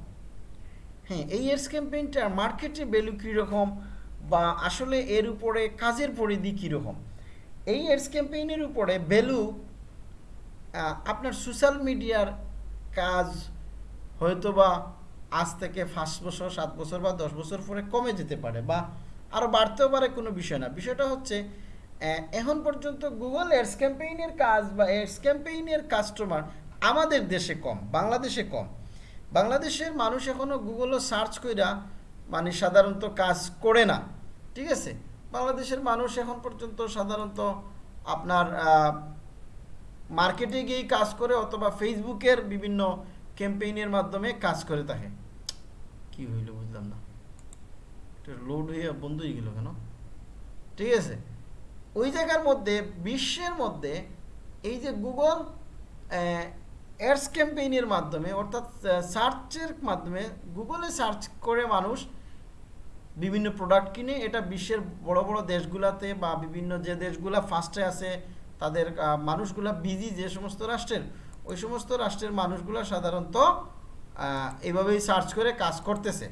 হ্যাঁ এই এডস ক্যাম্পেইনটার মার্কেটে ভ্যালু কীরকম বা আসলে এর উপরে কাজের পরিধি কীরকম? এই এডস ক্যাম্পেইনের উপরে ভ্যালু আপনার সোশ্যাল মিডিয়ার কাজ হয়তোবা আজ থেকে পাঁচ বছর, সাত বছর বা দশ বছর পরে কমে যেতে পারে বা আরও বাড়তেও পারে কোনো বিষয় না। বিষয়টা হচ্ছে এখন পর্যন্ত গুগল এডস ক্যাম্পেইনের কাজ বা এডস ক্যাম্পেইনের কাস্টমার আমাদের দেশে কম, বাংলাদেশে কম। বাংলাদেশের মানুষ এখনও গুগলও সার্চ কইরা মানে সাধারণত কাজ করে না, ঠিক আছে? বাংলাদেশের মানুষ এখন পর্যন্ত সাধারণত আপনার মার্কেটে গিয়েই কাজ করে অথবা ফেসবুকের বিভিন্ন ক্যাম্পেইনের মাধ্যমে কাজ করে থাকে। কি হইল লোড হয়ে বন্ধ হয়ে গেল কেন? ঠিক আছে? ওই জায়গার মধ্যে, বিশ্বের মধ্যে এই যে গুগল অ্যাডস ক্যাম্পেইনের মাধ্যমে, অর্থাৎ সার্চের মাধ্যমে গুগলে সার্চ করে মানুষ বিভিন্ন প্রোডাক্ট কিনে। এটা বিশ্বের বড় বড় দেশগুলাতে বা বিভিন্ন যে দেশগুলা ফার্স্টে আছে, তাদের মানুষগুলা বিজি যে সমস্ত রাষ্ট্রের, ওই সমস্ত রাষ্ট্রের মানুষগুলা সাধারণত এভাবেই সার্চ করে কাজ করতেছে।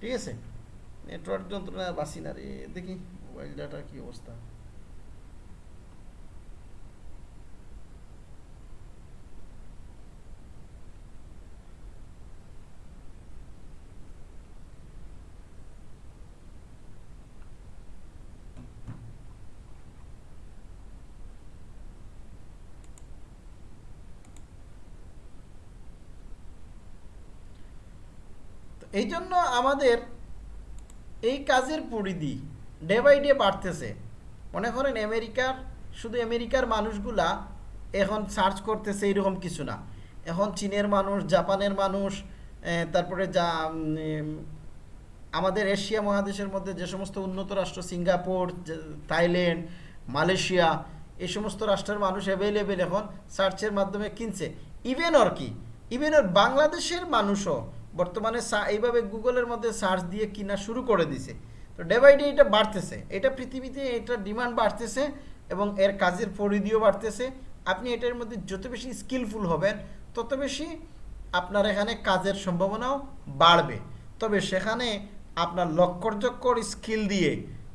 ঠিক আছে? নেটওয়ার্ক যন্ত্রণা বাসি না রে। দেখি মোবাইল ডাটা কি অবস্থা। এই জন্য আমাদের এই কাজের পরিধি ডে বাই ডে বাড়তেছে। মনে করেন আমেরিকার, শুধু আমেরিকার মানুষগুলা এখন সার্চ করতেছে এরকম কিছু না। এখন চীনের মানুষ, জাপানের মানুষ তারপরে যা আমাদের এশিয়া মহাদেশের মধ্যে যে সমস্ত উন্নত রাষ্ট্র, সিঙ্গাপুর থাইল্যান্ড, মালয়েশিয়া, এই সমস্ত রাষ্ট্রের মানুষ অ্যাভেলেবেল এখন সার্চের মাধ্যমে কিনছে। ইভেন আর কি ইভেন বাংলাদেশের মানুষও বর্তমানে এইভাবে গুগলের মধ্যে সার্চ দিয়ে কিনা শুরু করে দিছে। তো ডে বাই ডে এটা বাড়তেছে। এটা পৃথিবীতে এটা ডিমান্ড বাড়তেছে এবং এর কাজের পরিধিও বাড়তেছে। আপনি এটার মধ্যে যত বেশি স্কিলফুল হবেন, তত বেশি আপনার এখানে কাজের সম্ভাবনাও বাড়বে। তবে সেখানে আপনার লক্করজক্কর স্কিল দিয়ে,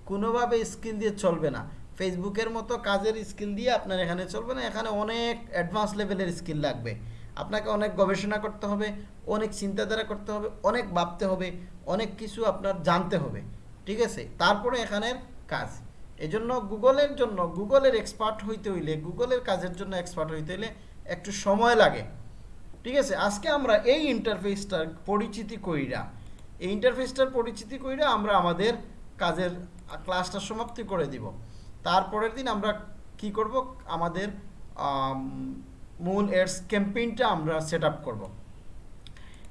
কোনোভাবে স্কিল দিয়ে চলবে না। ফেসবুকের মতো কাজের স্কিল দিয়ে আপনার এখানে চলবে না। এখানে অনেক অ্যাডভান্স লেভেলের স্কিল লাগবে। আপনাকে অনেক গবেষণা করতে হবে অনেক চিন্তাধারা করতে হবে অনেক ভাবতে হবে অনেক কিছু আপনার জানতে হবে ঠিক আছে? তারপরে এখানের কাজ। এজন্য গুগলের জন্য গুগলের এক্সপার্ট হইতে হইলে গুগলের কাজের জন্য এক্সপার্ট হইতে হইলে একটু সময় লাগে ঠিক আছে? আজকে আমরা এই ইন্টারফেসটার পরিচিতি কইরা এই ইন্টারফেসটার পরিচিতি কইরা আমরা আমাদের কাজের ক্লাসটা সমাপ্তি করে দিব। তারপরের দিন আমরা কি করব? আমাদের আম, মূল এডস ক্যাম্পেইনটা আমরা সেট আপ করব।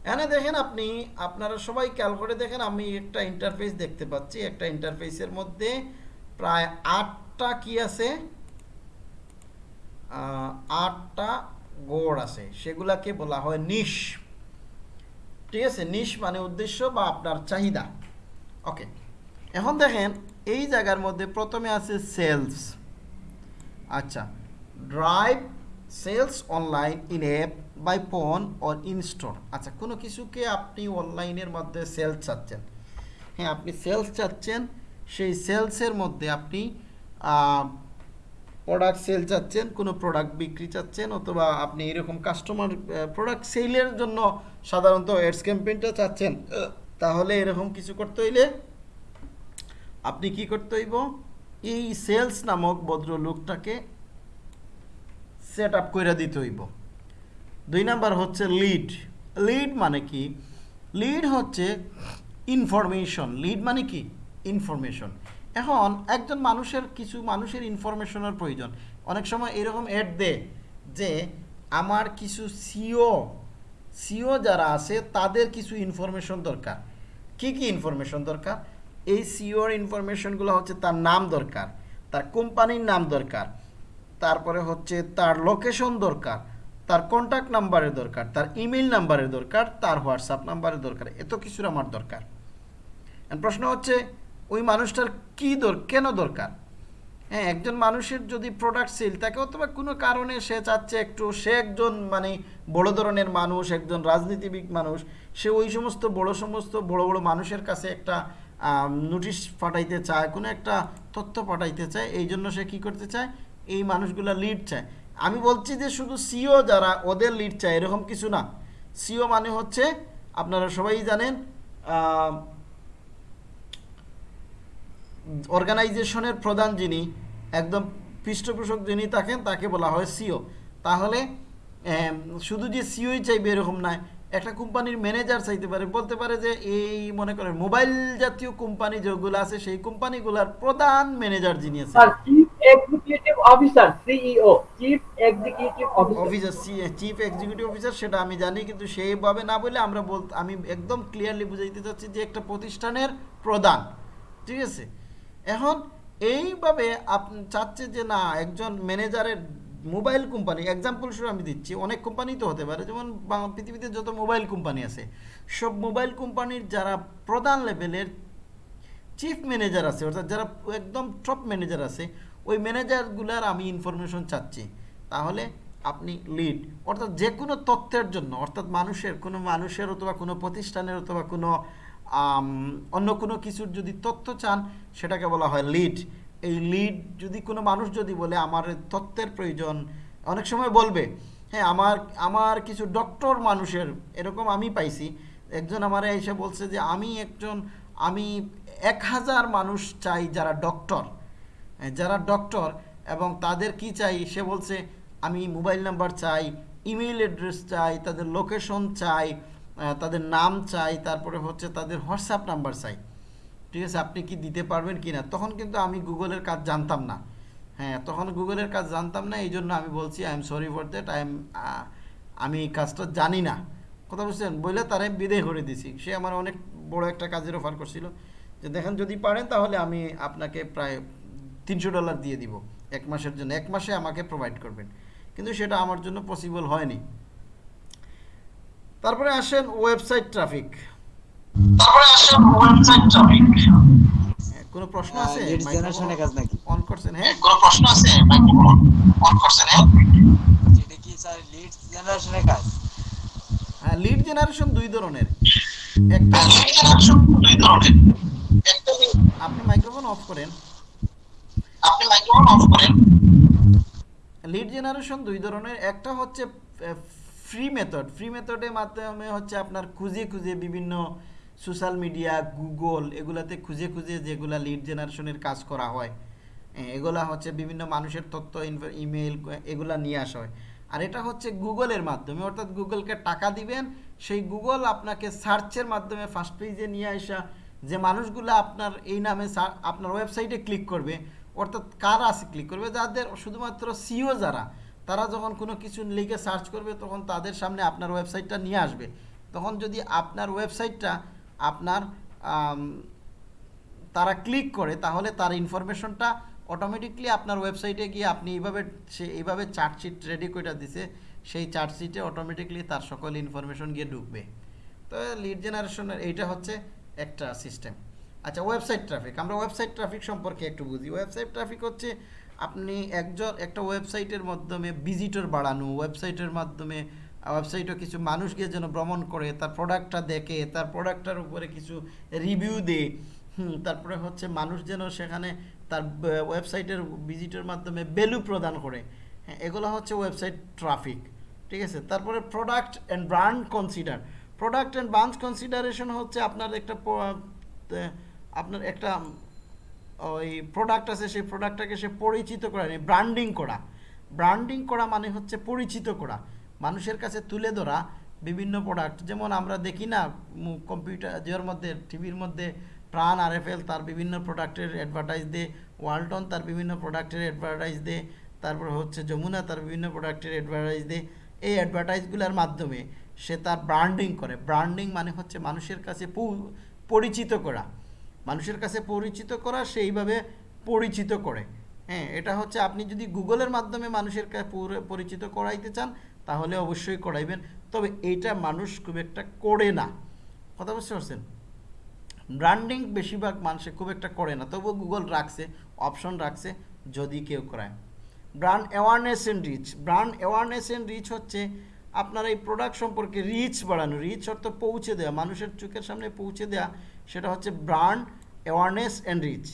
এখানে দেখেন আপনি, আপনারা সবাই খেয়াল করে দেখেন, আমি একটা ইন্টারফেস দেখতে পাচ্ছি। একটা ইন্টারফেসের মধ্যে প্রায় আটটা কি আছে? আটটা গোড় আছে। সেগুলাকে বলা হয় নিশ ঠিক আছে? নিশ মানে উদ্দেশ্য বা আপনার চাহিদা। ওকে এখন দেখেন, এই জায়গার মধ্যে প্রথমে আছে সেলস আচ্ছা drive sales online, in app, by phone or in store. আচ্ছা কোনো কিছুকে আপনি অনলাইনের মধ্যে সেলস চাচ্ছেন। হ্যাঁ আপনি সেলস চাচ্ছেন, সেই সেলসের মধ্যে আপনি প্রোডাক্ট সেল চাচ্ছেন, কোনো প্রোডাক্ট বিক্রি চাচ্ছেন, অথবা আপনি এরকম কাস্টমার প্রোডাক্ট সেলের জন্য সাধারণত এডস ক্যাম্পেইনটা চাচ্ছেন তাহলে এরকম কিছু করতে হইলে আপনি কি করতে হইব? এই সেলস নামক ভদ্রলোকটাকে সেট আপ করে দিতে হইব। দুই নাম্বার হচ্ছে লিড লিড মানে কি? লিড হচ্ছে ইনফরমেশন লিড মানে কি? ইনফরমেশন এখন একজন মানুষের, কিছু মানুষের ইনফরমেশনের প্রয়োজন। অনেক সময় এরকম অ্যাড দেয় যে, আমার কিছু সিও সিও যারা আছে, তাদের কিছু ইনফরমেশন দরকার। কি কি ইনফরমেশন দরকার? এই সিওর ইনফরমেশনগুলো হচ্ছে তার নাম দরকার, তার কোম্পানির নাম দরকার। তারপরে হচ্ছে তার লোকেশন দরকার, তার কন্ট্যাক্ট নাম্বারের দরকার, তার ইমেল নাম্বারের দরকার, তার হোয়াটসঅ্যাপ নাম্বারের দরকার, এত কিছুর আমার দরকার। প্রশ্ন হচ্ছে, ওই মানুষটার কী দর, কেন দরকার? হ্যাঁ একজন মানুষের যদি প্রোডাক্ট সেল তাকে অথবা কোনো কারণে সে চাচ্ছে একটু, সে একজন মানে বড় ধরনের মানুষ, একজন রাজনীতিবিদ মানুষ, সে ওই সমস্ত বড় সমস্ত বড় বড় মানুষের কাছে একটা নোটিশ পাঠাইতে চায়, কোনো একটা তথ্য পাঠাইতে চায় এই জন্য সে কি করতে চায়? এই মানুষগুলা লিড চায়। আমি বলছি যে শুধু সিও যারা, ওদের লিড চায়, এরকম কিছু না। সিও মানে হচ্ছে, আপনারা সবাই জানেন অর্গানাইজেশনের প্রধান যিনি, একদম পৃষ্ঠপোষক যিনি থাকেন, তাকে বলা হয় সিও তাহলে শুধু যে সিওই চাইবে এরকম নয় একটা কোম্পানির ম্যানেজার চাইতে পারে, বলতে পারে যে এই, মনে করেন মোবাইল জাতীয় কোম্পানি যেগুলো আছে, সেই কোম্পানিগুলোর প্রধান ম্যানেজার যিনি আছে ম্যানেজারের মোবাইল কোম্পানি এক্সাম্পল শুরু আমি দিচ্ছি, অনেক কোম্পানি তো হতে পারে, যেমন পৃথিবীতে যত মোবাইল কোম্পানি আছে, সব মোবাইল কোম্পানির যারা প্রধান লেভেলের চিফ ম্যানেজার আছে, অর্থাৎ যারা একদম টপ ম্যানেজার আছে ওই ম্যানেজারগুলার আমি ইনফরমেশন চাচ্ছি। তাহলে আপনি লিড অর্থাৎ যে কোনো তথ্যের জন্য, অর্থাৎ মানুষের, কোনো মানুষের অথবা কোনো প্রতিষ্ঠানের অথবা কোনো অন্য কোনো কিছুর যদি তথ্য চান, সেটাকে বলা হয় লিড এই লিড যদি কোনো মানুষ যদি বলে, আমার তথ্যের প্রয়োজন, অনেক সময় বলবে হ্যাঁ আমার আমার কিছু ডক্টর মানুষের, এরকম আমি পাইছি। একজন আমার এসে বলছে যে, আমি একজন, আমি এক হাজার মানুষ চাই যারা ডক্টর যারা ডক্টর এবং তাদের কি চাই, সে বলছে, আমি মোবাইল নাম্বার চাই ইমেইল অ্যাড্রেস চাই, তাদের লোকেশন চাই তাদের নাম চাই, তারপরে হচ্ছে তাদের হোয়াটসঅ্যাপ নাম্বার চাই। ঠিক আছে, আপনি কি দিতে পারবেন কি না? তখন কিন্তু আমি গুগলের কাজ জানতাম না। হ্যাঁ তখন গুগলের কাজ জানতাম না এই জন্য আমি বলছি I am sorry for that I am আমি কাজটা জানি না। কথা বুঝছেন? বলে তারে বিদায় করে দিছি। সে আমার অনেক বড় একটা কাজের অফার করছিল। যে দেখেন, যদি পারেন তাহলে আমি আপনাকে প্রায় তিনশো ডলার দিয়ে দিব এক মাসের জন্য। এক মাসে আমাকে প্রোভাইড করবেন। কিন্তু সেটা আমার জন্য পসিবল হয়নি। তারপরে আসেন ওয়েবসাইট ট্রাফিক তারপরে আসে ওয়েবসাইট ট্রাফিক কোনো প্রশ্ন আছে? জেনারেশনের কাজ নাকি? অন করছেন হ্যাঁ? কোনো প্রশ্ন আছে? মাইক্রোফোন অন করছেন হ্যাঁ? এটা কি স্যার লিড জেনারেশনের কাজ। হ্যাঁ লিড জেনারেশন দুই ধরনের। একটা লিড জেনারেশন দুই ধরনের। একটা আপনি মাইক্রোফোন অফ করেন। লিড জেনারেশন দুই ধরনের। একটা হচ্ছে ফ্রি মেথড ফ্রি মেথডের মাধ্যমে হচ্ছে আপনার খুঁজে খুঁজে বিভিন্ন সোশ্যাল মিডিয়া গুগল এগুলাতে খুঁজে খুঁজে যেগুলা লিড জেনারেশনের কাজ করা হয়। এগুলা হচ্ছে বিভিন্ন মানুষের তথ্য ইমেল এগুলা নিয়ে আসা হয়। আর এটা হচ্ছে গুগলের মাধ্যমে। অর্থাৎ গুগলকে টাকা দিবেন, সেই গুগল আপনাকে সার্চের মাধ্যমে ফার্স্ট পেজে নিয়ে আসা যে মানুষগুলো আপনার এই নামে আপনার ওয়েবসাইটে ক্লিক করবে। অর্থাৎ কারা ক্লিক করবে যাদের, শুধুমাত্র সিও যারা, তারা যখন কোনো কিছু লিখে সার্চ করবে, তখন তাদের সামনে আপনার ওয়েবসাইটটা নিয়ে আসবে। তখন যদি আপনার ওয়েবসাইটটা আপনার তারা ক্লিক করে, তাহলে তার ইনফরমেশনটা অটোমেটিকলি আপনার ওয়েবসাইটে গিয়ে আপনি এইভাবে, সে এইভাবে চার্টশিট রেডি করে দিছে, সেই চার্টশিটে অটোমেটিকলি তার সকল ইনফরমেশন গিয়ে ঢুকবে। তো লিড জেনারেশনের এইটা হচ্ছে একটা সিস্টেম আচ্ছা ওয়েবসাইট ট্রাফিক আমরা ওয়েবসাইট ট্রাফিক সম্পর্কে একটু বুঝি। ওয়েবসাইট ট্রাফিক হচ্ছে আপনি একজন, একটা ওয়েবসাইটের মাধ্যমে ভিজিটর বাড়ানো ওয়েবসাইটের মাধ্যমে ওয়েবসাইটে কিছু মানুষ গিয়ে যেন ভ্রমণ করে, তার প্রোডাক্টটা দেখে, তার প্রোডাক্টটার উপরে কিছু রিভিউ দেয় তারপরে হচ্ছে মানুষ যেন সেখানে তার ওয়েবসাইটের ভিজিটের মাধ্যমে ভ্যালু প্রদান করে। হ্যাঁ এগুলো হচ্ছে ওয়েবসাইট ট্রাফিক ঠিক আছে? তারপরে product and brand consider product and branch consideration হচ্ছে আপনার একটা আপনার একটা ওই প্রোডাক্ট আছে, সেই প্রোডাক্টটাকে সে পরিচিত করা ব্র্যান্ডিং করা। ব্র্যান্ডিং করা মানে হচ্ছে পরিচিত করা। মানুষের কাছে তুলে ধরা বিভিন্ন প্রোডাক্ট যেমন আমরা দেখি না কম্পিউটার যার মধ্যে, টিভির মধ্যে প্রাণ আর তার বিভিন্ন প্রোডাক্টের অ্যাডভার্টাইজ দেয় ওয়ালটন তার বিভিন্ন প্রোডাক্টের অ্যাডভার্টাইজ দেয়, তারপর হচ্ছে যমুনা তার বিভিন্ন প্রোডাক্টের অ্যাডভার্টাইজ দেয়। এই অ্যাডভার্টাইজগুলোর মাধ্যমে সে তার ব্র্যান্ডিং করে। ব্র্যান্ডিং মানে হচ্ছে মানুষের কাছে পরিচিত করা। মানুষের কাছে পরিচিত করা সেইভাবে পরিচিত করে। হ্যাঁ এটা হচ্ছে আপনি যদি গুগলের মাধ্যমে মানুষের কাছে পরিচিত করাইতে চান, তাহলে অবশ্যই করাইবেন। তবে এইটা মানুষ খুব একটা করে না। কথা বুঝতে পারছেন? ব্র্যান্ডিং বেশিরভাগ মানুষে খুব একটা করে না। তবুও গুগল রাখছে, অপশন রাখছে, যদি কেউ করায়। Brand awareness and reach. Brand awareness and reach হচ্ছে আপনার এই প্রোডাক্ট সম্পর্কে রিচ বাড়ানো। রিচ অর্থ পৌঁছে দেওয়া, মানুষের চোখের সামনে পৌঁছে দেওয়া সেটা হচ্ছে ব্র্যান্ড অ্যাওয়ারনেস অ্যান্ড রিচ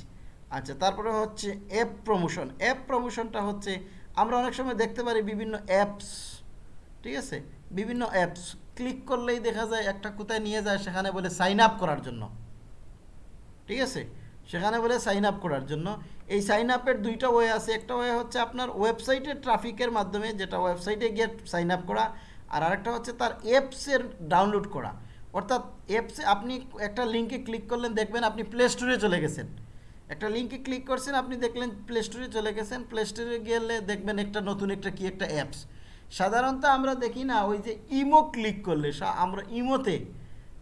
আচ্ছা তারপরে হচ্ছে অ্যাপ প্রমোশন অ্যাপ প্রমোশনটা হচ্ছে আমরা অনেক সময় দেখতে পারি বিভিন্ন অ্যাপস ঠিক আছে? বিভিন্ন অ্যাপস ক্লিক করলেই দেখা যায় একটা কোথায় নিয়ে যায়, সেখানে বলে সাইন আপ করার জন্য। ঠিক আছে? সেখানে বলে সাইন আপ করার জন্য। এই সাইন আপের দুইটা ওয়ে আছে। একটা ওয়ে হচ্ছে আপনার ওয়েবসাইটের ট্রাফিকের মাধ্যমে যেটা ওয়েবসাইটে গিয়ে সাইন আপ করা, আর আরেকটা হচ্ছে তার অ্যাপসের ডাউনলোড করা। অর্থাৎ অ্যাপসে আপনি একটা লিঙ্কে ক্লিক করলেন, দেখবেন আপনি প্লে স্টোরে চলে গেছেন। একটা লিঙ্কে ক্লিক করছেন, আপনি দেখলেন প্লে স্টোরে চলে গেছেন। প্লে স্টোরে গেলে দেখবেন একটা নতুন একটা কি একটা অ্যাপস সাধারণত আমরা দেখি না, ওই যে ইমো ক্লিক করলে আমরা ইমোতে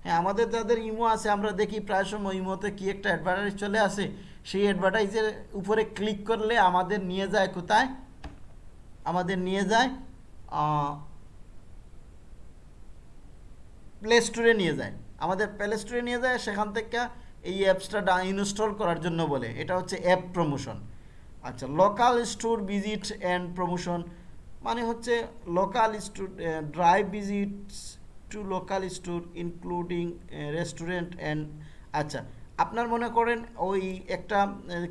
হ্যাঁ আমাদের যাদের ইমো আছে, আমরা দেখি প্রায় সময় ইমোতে কি একটা অ্যাডভার্টাইজ চলে আসে, সেই অ্যাডভার্টাইজের উপরে ক্লিক করলে আমাদের নিয়ে যায় কোথায়? আমাদের নিয়ে যায় প্লে স্টোরে নিয়ে যায়। আমাদের প্লে স্টোরে নিয়ে যায়, সেখান থেকে এই অ্যাপসটা ডা ইনস্টল করার জন্য বলে। এটা হচ্ছে অ্যাপ প্রমোশন আচ্ছা local store visit and promotion মানে হচ্ছে local store drive visits to local store including restaurant and আচ্ছা আপনার মনে করেন ওই একটা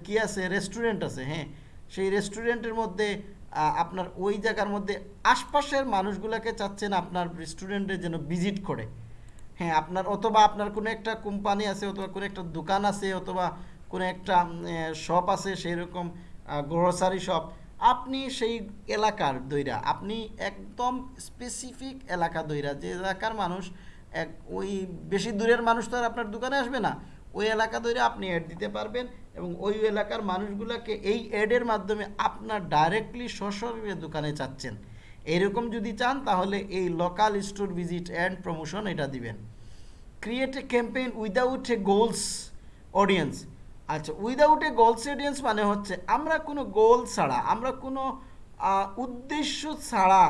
কি আছে? রেস্টুরেন্ট আছে হ্যাঁ? সেই রেস্টুরেন্টের মধ্যে আপনার ওই জায়গার মধ্যে আশপাশের মানুষগুলোকে চাচ্ছেন আপনার রেস্টুরেন্টে যেন ভিজিট করে। হ্যাঁ আপনার অথবা আপনার কোনো একটা কোম্পানি আছে, অথবা কোনো একটা দোকান আছে, অথবা কোনো একটা শপ আছে সেই রকম গ্রোসারি শপ আপনি সেই এলাকার দইরা, আপনি একদম স্পেসিফিক এলাকা দইরা, যে এলাকার মানুষ, এক, ওই বেশি দূরের মানুষ তো আর আপনার দোকানে আসবে না। ওই এলাকা ধরে আপনি অ্যাড দিতে পারবেন। এবং ওই এলাকার মানুষগুলোকে এই অ্যাডের মাধ্যমে আপনার ডাইরেক্টলি সশরীরে দোকানে চাচ্ছেন। এরকম যদি চান, তাহলে এই local store visit and promotion এটা দিবেন। Create a campaign without a goals audience আচ্ছা উইদাউট এ গোলস অডিয়েন্স মানে হচ্ছে, আমরা কোনো গোল ছাড়া, আমরা কোনো উদ্দেশ্য ছাড়া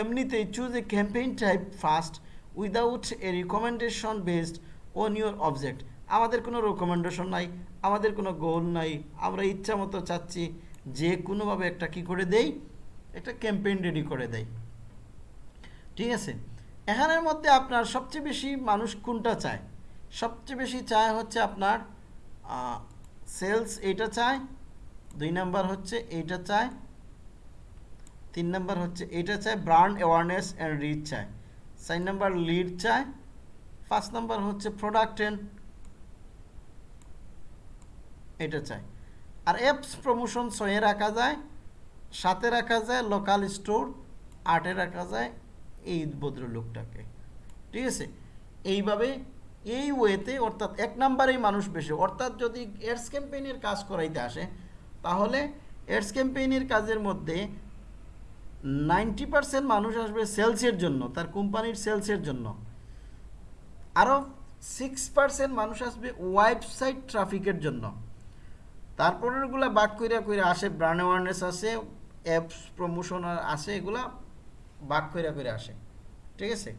এমনিতেই choose a campaign type first without a recommendation based on your object আমাদের কোনো রেকমেন্ডেশন নাই, আমাদের কোনো গোল নাই, আমরা ইচ্ছা মতো চাচ্ছি যে কোনোভাবে একটা কি করে দেই? একটা ক্যাম্পেইন রেডি করে দেয় ঠিক আছে? এখানের মধ্যে আপনার সবচেয়ে বেশি মানুষ কোনটা চায়? সবচেয়ে বেশি চায় হচ্ছে আপনার সেলস এইটা চায়, দুই নাম্বার হচ্ছে এইটা চায়, তিন নাম্বার হচ্ছে এইটা চায় ব্র্যান্ড অ্যাওয়ারনেস অ্যান্ড রিচ চায়, চার নাম্বার লিড চায়, পাঁচ নাম্বার হচ্ছে প্রোডাক্ট অ্যান্ড এটা চায় আর অ্যাপস প্রমোশন ছয়ে রাখা যায়, সাথে রাখা যায় লোকাল স্টোর আটে রাখা যায় এই ভদ্রলোকটাকে। ঠিক আছে? এইভাবে এই ওয়েতে অর্থাৎ এক নাম্বারেই মানুষ বেশি। অর্থাৎ যদি এডস ক্যাম্পেইনের কাজ করাইতে আসে, তাহলে এডস ক্যাম্পেইনের কাজের মধ্যে নাইনটি পার্সেন্ট মানুষ আসবে সেলসের জন্য, তার কোম্পানির সেলসের জন্য। আরও সিক্স পার্সেন্ট মানুষ আসবে ওয়েবসাইট ট্রাফিকের জন্য। তারপরেরগুলা বাক কইরা কইরা আসে ব্র্যান্ড অ্যাওয়ারনেস আসে অ্যাপস প্রমোশন আসে, এগুলা বাক কইরা কইরা আসে। ঠিক আছে?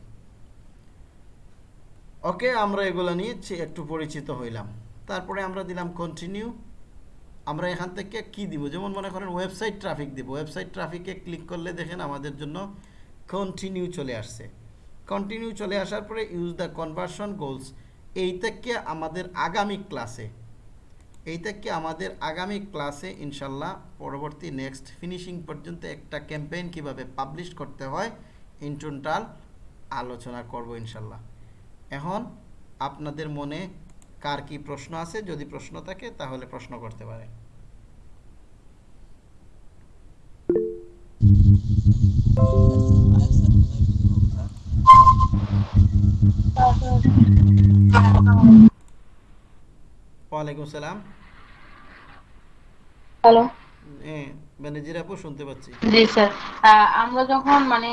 ওকে আমরা এগুলো নিয়ে একটু পরিচিত হইলাম। তারপরে আমরা দিলাম কন্টিনিউ আমরা এখান থেকে কি দিব? যেমন মনে করেন ওয়েবসাইট ট্রাফিক দিব। ওয়েবসাইট ট্রাফিকে ক্লিক করলে দেখেন আমাদের জন্য কন্টিনিউ চলে আসছে। কন্টিনিউ চলে আসার পরে ইউজ দ্য কনভার্সন গোলস এই থেকে আমাদের আগামী ক্লাসে এই থেকে আমাদের আগামী ক্লাসে ইনশাল্লাহ পরবর্তী নেক্সট ফিনিশিং পর্যন্ত একটা ক্যাম্পেইন কীভাবে পাবলিশ করতে হয় ইন টোটাল আলোচনা করব ইনশাল্লাহ। এখন আপনাদের মনে কার কি প্রশ্ন আছে? যদি প্রশ্ন থাকে তাহলে প্রশ্ন করতে পারে ওয়ালাইকুম সালাম। হ্যালো। হ্যাঁ ম্যানেজার আপু শুনতে পাচ্ছি। জি স্যার। আমরা যখন মানে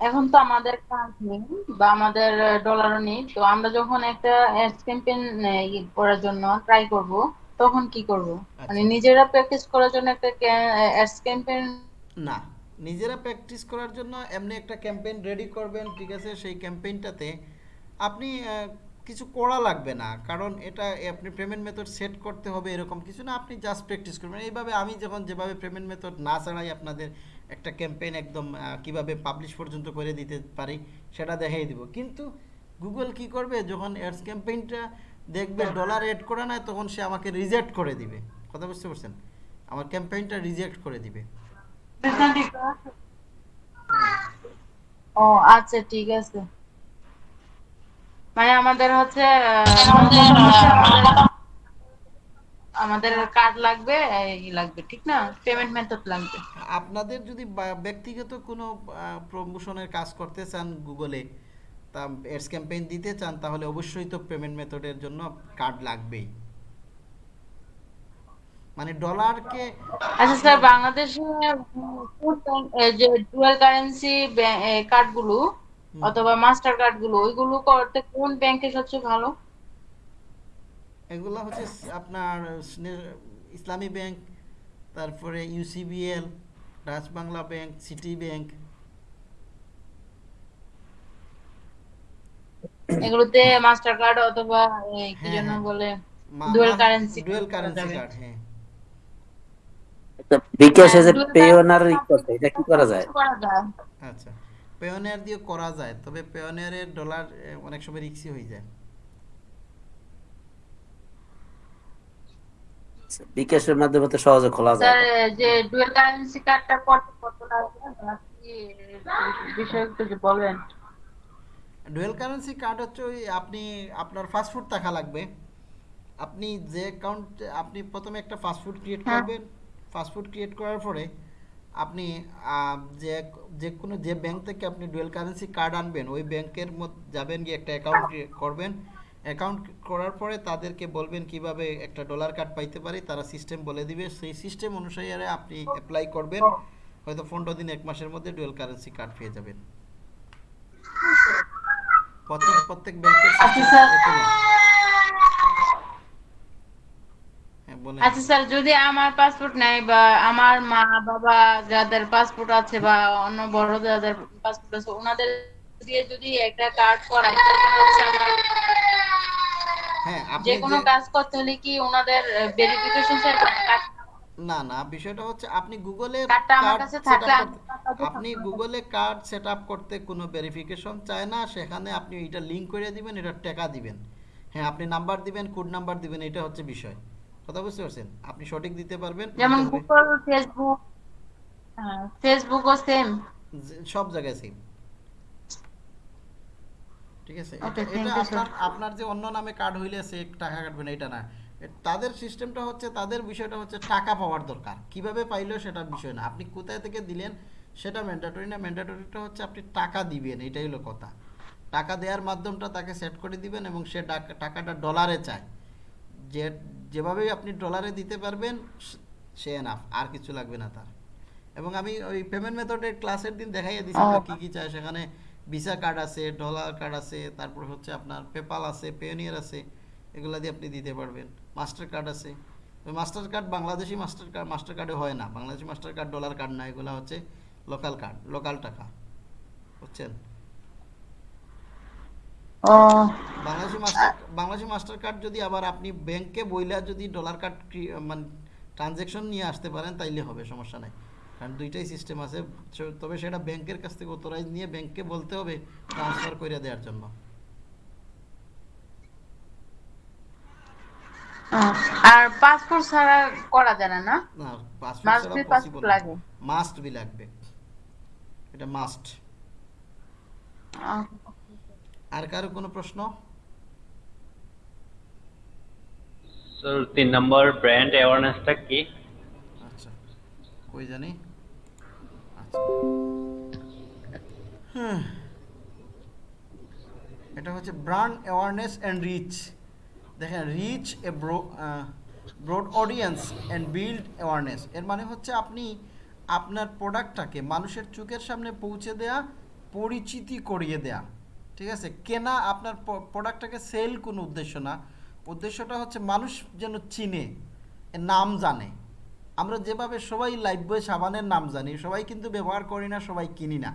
এখন তো আমাদের কাজ নেই বা আমাদের ডলারও নেই তো আমরা যখন একটা অ্যাডস ক্যাম্পেইন করার জন্য ট্রাই করব তখন কি করব? মানে আচ্ছা। নিজেরা প্র্যাকটিস করার জন্য একটা অ্যাডস ক্যাম্পেইন না নিজেরা প্র্যাকটিস করার জন্য এমনি একটা ক্যাম্পেইন রেডি করবেন ঠিক আছে? সেই ক্যাম্পেইনটাতে আপনি কিছু করা লাগবে না। কারণ এটা আপনি পেমেন্ট মেথড সেট করতে হবে এরকম কিছু না আপনি জাস্ট প্র্যাকটিস করবেন। এইভাবে আমি যখন যেভাবে পেমেন্ট মেথড না ছাড়াই আপনাদের একটা ক্যাম্পেইন একদম কীভাবে পাবলিশ পর্যন্ত করে দিতে পারি সেটা দেখাই দিব। কিন্তু গুগল কি করবে? যখন অ্যাডস ক্যাম্পেইনটা দেখবে ডলার এড করা নাই তখন সে আমাকে রিজেক্ট করে দিবে। কথা বুঝতে পারছেন? আমার ক্যাম্পেইনটা রিজেক্ট করে দিবে। ও আচ্ছা ঠিক আছে। মানে আমাদের হচ্ছে আমাদের- কার্ড লাগবে এই লাগবে ঠিক না? পেমেন্ট মেথড লাগবে। আপনাদের যদি ব্যক্তিগত কোনো প্রমোশনের কাজ করতে চান গুগলে তা এডস ক্যাম্পেইন দিতে চান তাহলে অবশ্যই তো পেমেন্ট মেথডের জন্য কার্ড লাগবেই। মানে ডলারকে আচ্ছা স্যার বাংলাদেশে যে ডুয়াল কারেন্সি কার্ডগুলো অথবা মাস্টার কার্ডগুলো ওইগুলো করতে কোন ব্যাংকে সবচেয়ে ভালো? এগুলো হচ্ছে আপনার ইসলামী ব্যাংক তারপরে UCBL Dutch Bangla bank city bank এগুলোতে মাস্টার কার্ড অথবা এই কি হ্যাঁ, যেন হ্যাঁ। বলে Dual currency dual currency card হ্যাঁ। বিকাশে যে দুই পেওনার হাজার করতে এটা কি করা যায়? করা যায়। আচ্ছা। পেওনিয়ার দিয়ে করা যায় তবে পেওনিয়ারের ডলার অনেক সময় রিক্সি হয়ে যায়। বিকাশের মাধ্যমে তো সহজে খোলা যায়। স্যার যে ডুয়াল কারেন্সি কার্ডটা করতে কত লাগবে? আপনি বিষয় একটু বলেন। ডুয়েল কারেন্সি কার্ড হচ্ছে ওই আপনি আপনার ফাস্টফুড থাকা লাগবে। আপনি যে অ্যাকাউন্ট আপনি প্রথমে একটা ফাস্টফুড ক্রিয়েট হ্যাঁ। করবেন। ফাস্টফুড ক্রিয়েট করার পরে আপনি যে যে কোনো যে ব্যাংক থেকে আপনি ডুয়েল কারেন্সি কার্ড আনবেন ওই ব্যাংকের মধ্যে যাবেন গিয়ে একটা অ্যাকাউন্ট করবেন। অ্যাকাউন্ট করার পরে তাদেরকে বলবেন কীভাবে একটা ডলার কার্ড পাইতে পারি তারা সিস্টেম বলে দিবে। সেই সিস্টেম অনুসারে আপনি অ্যাপ্লাই করবেন। হয়তো পনেরো দিন এক মাসের মধ্যে ডুয়েল কারেন্সি কার্ড পেয়ে যাবেন। প্রত্যেক প্রত্যেক ব্যাংকের আচ্ছা, স্যার। হ্যাঁ আচ্ছা স্যার যদি আমার পাসপোর্ট নাই বা আমার মা বাবা যাদের পাসপোর্ট আছে বা অন্য বড় যাদের পাসপোর্ট আছে ওনাদের দিয়ে যদি একটা কার্ড করাই হ্যাঁ যে কোনো কাজ করতে হলে কি ওনাদের ভেরিফিকেশন স্যার না না বিষয়টা হচ্ছে আপনি গুগলে আপনি গুগলে কার্ড সেট আপ করতে কোনো ভেরিফিকেশন চায় না সেখানে আপনি এটা লিংক করে দিবেন এটা টাকা দিবেন। হ্যাঁ আপনি নাম্বার দিবেন কোড নাম্বার দিবেন এটা হচ্ছে বিষয়। কথা বুঝতে পারছেন? আপনি সঠিক দিতে পারবেন যেমন। গুগল ফেসবুক ফেসবুকও সেম সব জায়গায় সেম ঠিক আছে? এটা- আপনার আপনার যে অন্য নামে কার্ড হইলে সে টাকা কাটবে না এটা না। তাদের সিস্টেমটা হচ্ছে তাদের বিষয়টা হচ্ছে টাকা পাওয়ার দরকার। কীভাবে পাইলো সেটা বিষয় না। আপনি কোথায় থেকে দিলেন সেটা ম্যান্ডেটরি না? ম্যান্ডেটরিটা হচ্ছে আপনি টাকা দিবেন এটাই হলো কথা। টাকা দেওয়ার মাধ্যমটা তাকে সেট করে দিবেন এবং সে টাকাটা ডলারে চায়। যে যেভাবেই আপনি ডলারে দিতে পারবেন সে- এনাফ আর কিছু লাগবে না তার। এবং আমি ওই পেমেন্ট মেথডের ক্লাসের দিন দেখাইয়া দিছি কি কি চাই। সেখানে ভিসা কার্ড আছে ডলার কার্ড আছে তারপর হচ্ছে আপনার পেপাল আছে পেওনিয়ার আছে এগুলা দিয়ে আপনি দিতে পারবেন। মাস্টার কার্ড আছে। Master card Bangladeshi master card master কার্ডে হয় না। Bangladeshi master card dollar card না এগুলো হচ্ছে লোকাল কার্ড লোকাল টাকা। বুঝছেন? Bangladeshi master Bangladeshi master card যদি আবার আপনি ব্যাংকে বইলা যদি ডলার কার্ড মানে ট্রানজ্যাকশন নিয়ে আসতে পারেন তাইলে হবে সমস্যা নাই। কারণ দুইটাই সিস্টেম আছে তবে সেটা ব্যাংকের কাছ থেকে অথরাইজ নিয়ে ব্যাংককে বলতে হবে ট্রান্সফার করে দেওয়ার জন্য। আর পাসপোর্ট ছাড়া করা যায় না না? না পাসপোর্ট ছাড়া পসিবল লাগে। মাস্ট বি লাগবে। এটা মাস্ট আর কারও কোনো প্রশ্ন? স্যার তিন নম্বর ব্র্যান্ড অ্যাওয়ারনেসটা কি? আচ্ছা কই জানি? আচ্ছা। হুম। এটা হচ্ছে ব্র্যান্ড অ্যাওয়ারনেস অ্যান্ড রিচ দেখেন reach a broad audience and build awareness এর মানে হচ্ছে আপনি আপনার প্রোডাক্টটাকে মানুষের চোখের সামনে পৌঁছে দেয়া পরিচিতি করিয়ে দেয়া। ঠিক আছে? কেনা আপনার প্রোডাক্টটাকে সেল কোনো উদ্দেশ্য না। উদ্দেশ্যটা হচ্ছে মানুষ যেন চিনে নাম জানে। আমরা যেভাবে সবাই লাইফবয় সাবানের নাম জানি, সবাই কিন্তু ব্যবহার করি না, সবাই কিনি না।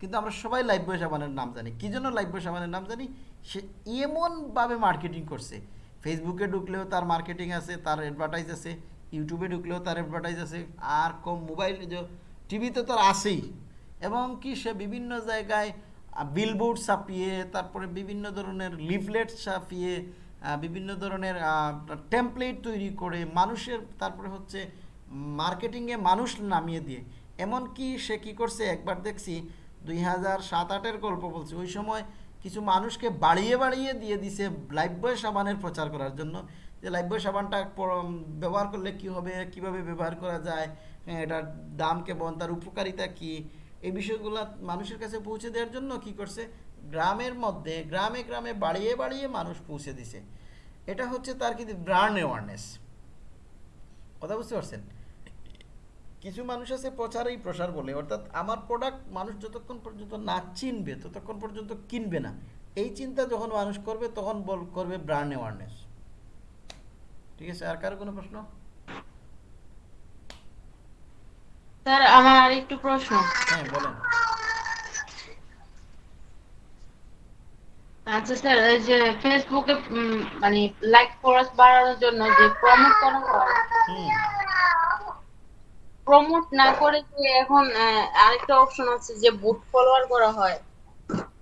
কিন্তু আমরা সবাই লাইফ বয় সাবানের নাম জানি। কী জন্য লাইফ বয় সাবানের নাম জানি? সে এমনভাবে মার্কেটিং করছে। ফেসবুকে ঢুকলেও তার মার্কেটিং আছে, তার অ্যাডভার্টাইজ আছে ইউটিউবে ঢুকলেও তার অ্যাডভার্টাইজ আছে, আর কম মোবাইল টিভিতে তার আছেই। এবং কি সে বিভিন্ন জায়গায় বিলবোর্ড ছাপিয়ে তারপরে বিভিন্ন ধরনের লিফলেট ছাপিয়ে বিভিন্ন ধরনের টেমপ্লেট তৈরি করে মানুষের তারপরে হচ্ছে মার্কেটিংয়ে মানুষ নামিয়ে দিয়ে। এমনকি সে কি করছে? একবার দেখছি দুই হাজার সাত আটের গল্প বলছে। ওই সময় কিছু মানুষকে বাড়িয়ে বাড়িয়ে দিয়ে দিছে লাইফবয় সাবানের প্রচার করার জন্য। যে লাইফবয় সাবানটা ব্যবহার করলে কি হবে? কীভাবে ব্যবহার করা যায়? হ্যাঁ, এটার দাম কেমন? তার উপকারিতা কি? এই বিষয়গুলো মানুষের কাছে পৌঁছে দেওয়ার জন্য কি করছে? গ্রামের মধ্যে, গ্রামে গ্রামে বাড়িয়ে বাড়িয়ে মানুষ পৌঁছে দিছে। এটা হচ্ছে তার কিন্তু ব্র্যান্ড অ্যাওয়ারনেস কথা বুঝতে পারছেন? কিছু মানুষ আছে প্রচারেই প্রসার বলে, অর্থাৎ আমার প্রোডাক্ট মানুষ যতক্ষণ পর্যন্ত না চিনবে, ততক্ষণ পর্যন্ত কিনবে না। এই চিন্তা যখন মানুষ করবে, তখন বল করবে ব্র্যান্ড অ্যাওয়ারনেস ঠিক আছে? আর কারও কোনো প্রশ্ন? স্যার আমার আর একটু প্রশ্ন। হ্যাঁ বলেন। আচ্ছা স্যার এই যে ফেসবুকে মানে লাইক ফলোয়ার্স বাড়ানোর জন্য যে প্রমোট করা হয় প্রমোট না করে যে এখন আরেকটা অপশন আছে যে বুট ফলোয়ার করা হয়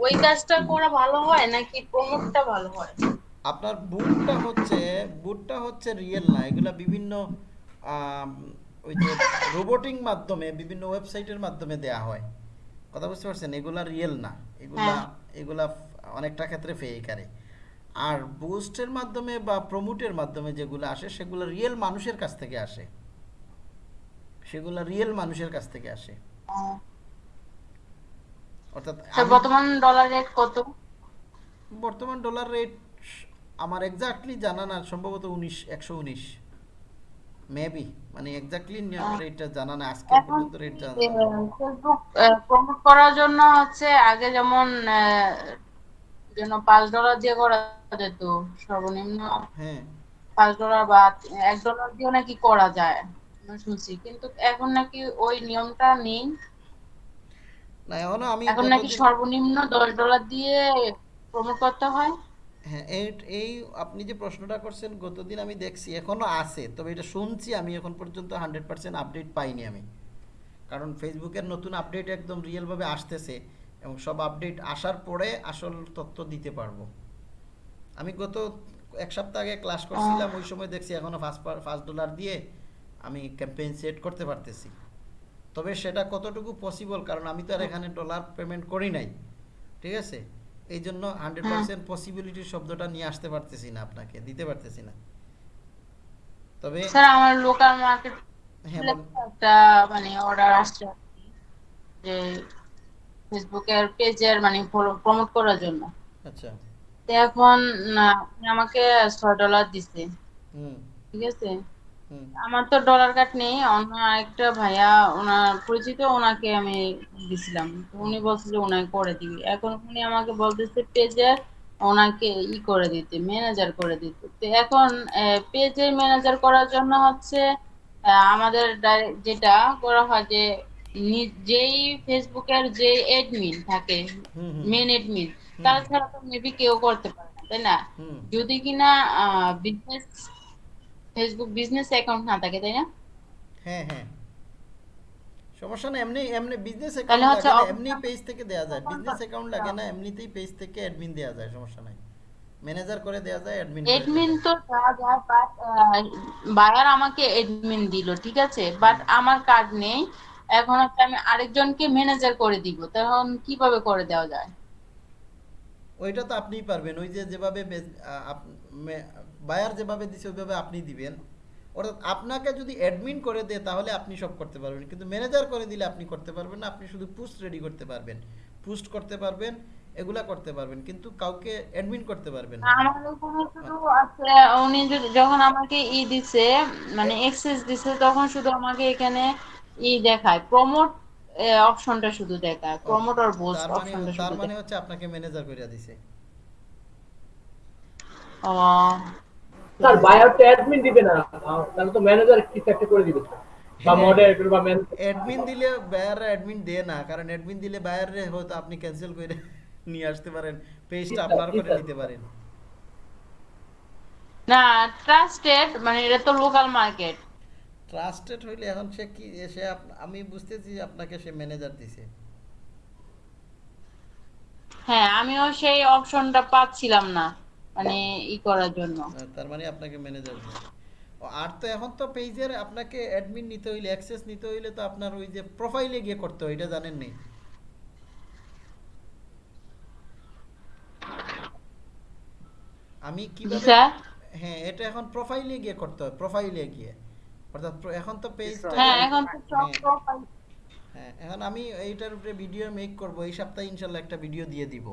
ওই কাজটা করা ভালো হয় নাকি প্রমোটটা ভালো হয়? আপনার বুটটা হচ্ছে বুটটা হচ্ছে রিয়েল না এগুলা বিভিন্ন ওই যে রোবোটিং মাধ্যমে বিভিন্ন ওয়েবসাইটের মাধ্যমে দেয়া হয়। কথা বুঝতে পারছেন? এগুলা রিয়েল না। এগুলা হ্যাঁ। এগুলা অনেকটা ক্ষেত্রে ফেক আরে। আর বুস্টের মাধ্যমে বা প্রমোটের মাধ্যমে যেগুলো আসে সেগুলো রিয়েল মানুষের কাছ থেকে আসে। সেগুলো রিয়েল মানুষের কাছ থেকে আসে। অর্থাৎ বর্তমান ডলার রেট কত? বর্তমান ডলার রেট আমার এক্স্যাক্টলি জানা না সম্ভবত উনিশ একশো উনিশ। মেবি মানে এক্স্যাক্টলি রেটটা জানা না আজকে পর্যন্ত রেট জানা ফেসবুক প্রমোট করার জন্য হচ্ছে আগে যেমন যেন পাঁচ ডলার দিয়ে করা যেত সর্বনিম্ন হ্যাঁ। পাঁচ ডলার বা এক ডলার দিয়েও নাকি করা যায় আমি শুনছি। কিন্তু এখন নাকি ওই নিয়মটা নেই। না এখনও আমি এখন নাকি সর্বনিম্ন দশ ডলার দিয়ে প্রমোট করতে হয়। হ্যাঁ এই আপনি যে প্রশ্নটা করছেন, গতদিন আমি দেখছি এখনও আছে, তবে এটা শুনছি আমি, এখন পর্যন্ত হান্ড্রেড পার্সেন্ট আপডেট পাইনি আমি। কারণ ফেসবুকের নতুন আপডেট একদম রিয়েলভাবে আসতেছে, এবং সব আপডেট আসার পরে আসল তথ্য দিতে পারব। আমি গত এক সপ্তাহ আগে ক্লাস করছিলাম, ওই সময় দেখছি এখনও পাঁচ ফার্স্ট ডলার দিয়ে আমি ক্যাম্পেইন সেট করতে পারতেছি। তবে সেটা কতটুকু পসিবল কারণ আমি তো আর এখানে ডলার পেমেন্ট করি নাই। ঠিক আছে? এই জন্য হান্ড্রেড পার্সেন্ট পসিবিলিটির শব্দটা নিয়ে আসতে পারতেছি না আপনাকে দিতে পারতেছি না। তবে স্যার আমার লোকাল মার্কেট হ্যাঁ একটা মানে অর্ডার আসছে যে ফেসবুকের পেজের মানে প্রমোট করার জন্য। আচ্ছা। এখন আমাকে ছয় ডলার দিছে। হুম। ঠিক আছে? আমার তো ডলার কার্ড নেই অন্য আরেকটা ভাইয়া ওনার পরিচিত ওনাকে আমি দিছিলাম। উনি বলছে যে ওনাকে করে দিবি। এখন উনি আমাকে বলতেছে পেজে ওনাকে ই করে দিতে ম্যানেজার করে দিতে। তো এখন পেজের ম্যানেজার করার জন্য হচ্ছে আমাদের যেটা করা হয় যে যেই ফেসবুকের যে এডমিন থাকে মেন এডমিন তারা ছাড়া তো মেবি কেউ করতে পারে না তাই না? যদি কিনা বিজনেস ফেসবুক বিজনেস অ্যাকাউন্ট না থাকে তাই না? হ্যাঁ হ্যাঁ। সমস্যা না এমনি এমনি বিজনেস অ্যাকাউন্ট লাগে না এমনি পেজ থেকে দেয়া যায়। বিজনেস অ্যাকাউন্ট লাগে না এমনিতেই পেজ থেকে অ্যাডমিন দেয়া যায় সমস্যা নাই। ম্যানেজার করে দেয়া যায় অ্যাডমিন এডমিন তো দেওয়া যায় বাট বায়ার আমাকে এডমিন দিল ঠিক আছে? বাট আমার কার্ড নেই। এখন হচ্ছে আমি আরেকজনকে ম্যানেজার করে দিব তখন কীভাবে করে দেওয়া যায়? ওইটা তো আপনিই পারবেন। ওই যে যেভাবে বায়ার যেভাবে দিছে ওইভাবে আপনি দিবেন। অর্থাৎ আপনাকে যদি অ্যাডমিন করে দেয় তাহলে আপনি সব করতে পারবেন। কিন্তু ম্যানেজার করে দিলে আপনি করতে পারবেন না আপনি শুধু পোস্ট রেডি করতে পারবেন। পোস্ট করতে পারবেন এগুলা করতে পারবেন কিন্তু কাউকে অ্যাডমিন করতে পারবেন না। আমার ওখানে শুধু আছে উনি যখন আমাকে ই দিছে মানে এক্সেস দিছে তখন শুধু আমাকে এখানে ই দেখায়। প্রমোট অপশনটা শুধু দেখায়। প্রমোট আর মানে অপশনটা তার মানে হচ্ছে আপনাকে ম্যানেজার করে দিছে। ও স্যার বায়ার তো অ্যাডমিন দিবে না। তাহলে তো ম্যানেজার কিছু একটা করে দিবে? বা মডারেটর বা অ্যাডমিন দিলে বায়াররা অ্যাডমিন দেয় না কারণ অ্যাডমিন দিলে বায়ারে হয়তো আপনি ক্যান্সেল করে নিয়ে আসতে পারেন পেজটা আপনার করে নিতে পারেন। না ট্রাস্টেড মানে এটা তো লোকাল মার্কেট ট্রাস্টেড হইলে এখন সে কি সে আমি বুঝতেছি আপনাকে সে ম্যানেজার দিছে। হ্যাঁ আমিও সেই অপশনটা পাচ্ছিলাম না। মানে ই করার জন্য। তার মানে আপনাকে ম্যানেজার আর তো এখন তো পেজের আপনাকে অ্যাডমিন নিতে হইলে অ্যাক্সেস নিতে হইলে তো আপনার ওই যে প্রোফাইলে গিয়ে করতে হয় এটা জানেন নি? আমি কীভাবে স্যার। হ্যাঁ এটা এখন প্রোফাইলে গিয়ে করতে হয় প্রোফাইলে গিয়ে। অর্থাৎ এখন তো পেজটা হ্যাঁ এখন তো সব হ্যাঁ। প্রোফাইল হ্যাঁ এখন আমি এইটার উপরে ভিডিও মেক করব এই সপ্তাহে ইনশাল্লাহ একটা ভিডিও দিয়ে দিব।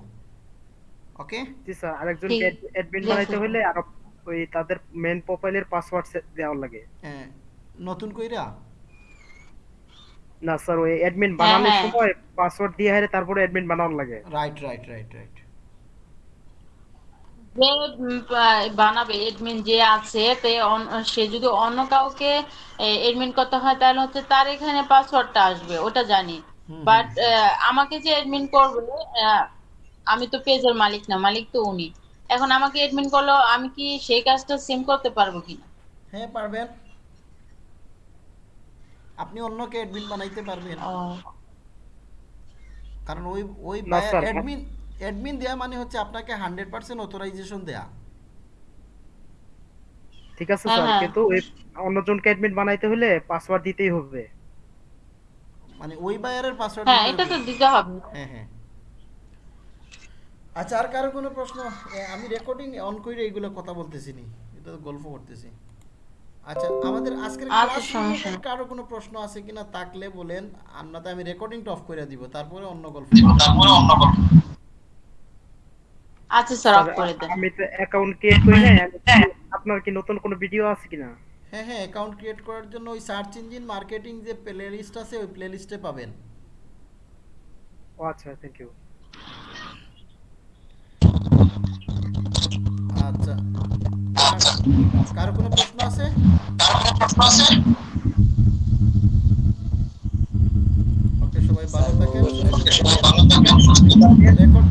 ওকে জি স্যার আরেকজনকে অ্যাডমিন বানাইতে। হলে আর ওই তাদের মেন প্রোফাইলের পাসওয়ার্ড দেওয়া লাগে। হ্যাঁ নতুন কইরা? না স্যার ওই অ্যাডমিন বানানোর হ্যাঁ। সময় পাসওয়ার্ড দিয়ে হারে তারপরে অ্যাডমিন বানানো লাগে। রাইট রাইট রাইট রাইট যে বানাবে এডমিন যে আছে তে সে যদি অন্য কাউকে এডমিন করতে হয় তাহলে হচ্ছে তার এখানে পাসওয়ার্ডটা আসবে ওটা জানি। বাট আমাকে যে এডমিন করবে আহ, আমি তো পেজের মালিক না মালিক তো উনি। এখন আমাকে এডমিন করল আমি কি সেই কাজটা সেম করতে পারব কিনা? হ্যাঁ পারবেন। আপনি অন্যকে অ্যাডমিন বানাইতে পারবেন। কারণ ওই ওই। অ্যাডমিন অ্যাডমিন দেয়া মানে হচ্ছে আপনাকে হান্ড্রেড পার্সেন্ট অথরাইজেশন দেয়া। ঠিক আছে স্যার হ্যাঁ। কিন্তু ওই অন্যজনকে অ্যাডমিন বানাইতে হলে পাসওয়ার্ড দিতেই হবে। মানে ওই বায়ারের পাসওয়ার্ড হ্যাঁ এটা তো দিতে হবে। হ্যাঁ হ্যাঁ। আচ্ছা আর কারও কোনো প্রশ্ন? আমি রেকর্ডিং অন করে এইগুলো কথা বলতেছি নি এটা তো গল্প করতেছি। আচ্ছা আমাদের আজকের ক্লাস সমস্যা? কারও কোনো প্রশ্ন আছে কিনা থাকলে বলেন না তো আমি রেকর্ডিংটা অফ করে দিব তারপরে অন্য গল্প তারপরে অন্য গল্প। আচ্ছা স্যার অফ করে দেন। আমি তো অ্যাকাউন্ট ক্রিয়েট করি নাই আমি- আপনার কি নতুন কোনো ভিডিও আছে কিনা? হ্যাঁ হ্যাঁ অ্যাকাউন্ট ক্রিয়েট করার জন্য ওই সার্চ ইঞ্জিন মার্কেটিং যে প্লে লিস্ট আছে ওই প্লে লিস্টে পাবেন। ও আচ্ছা থ্যাংক ইউ আচ্ছা। কারও কোনো প্রশ্ন আছে? ওকে সবাই ভালো থাকেন। রেকর্ড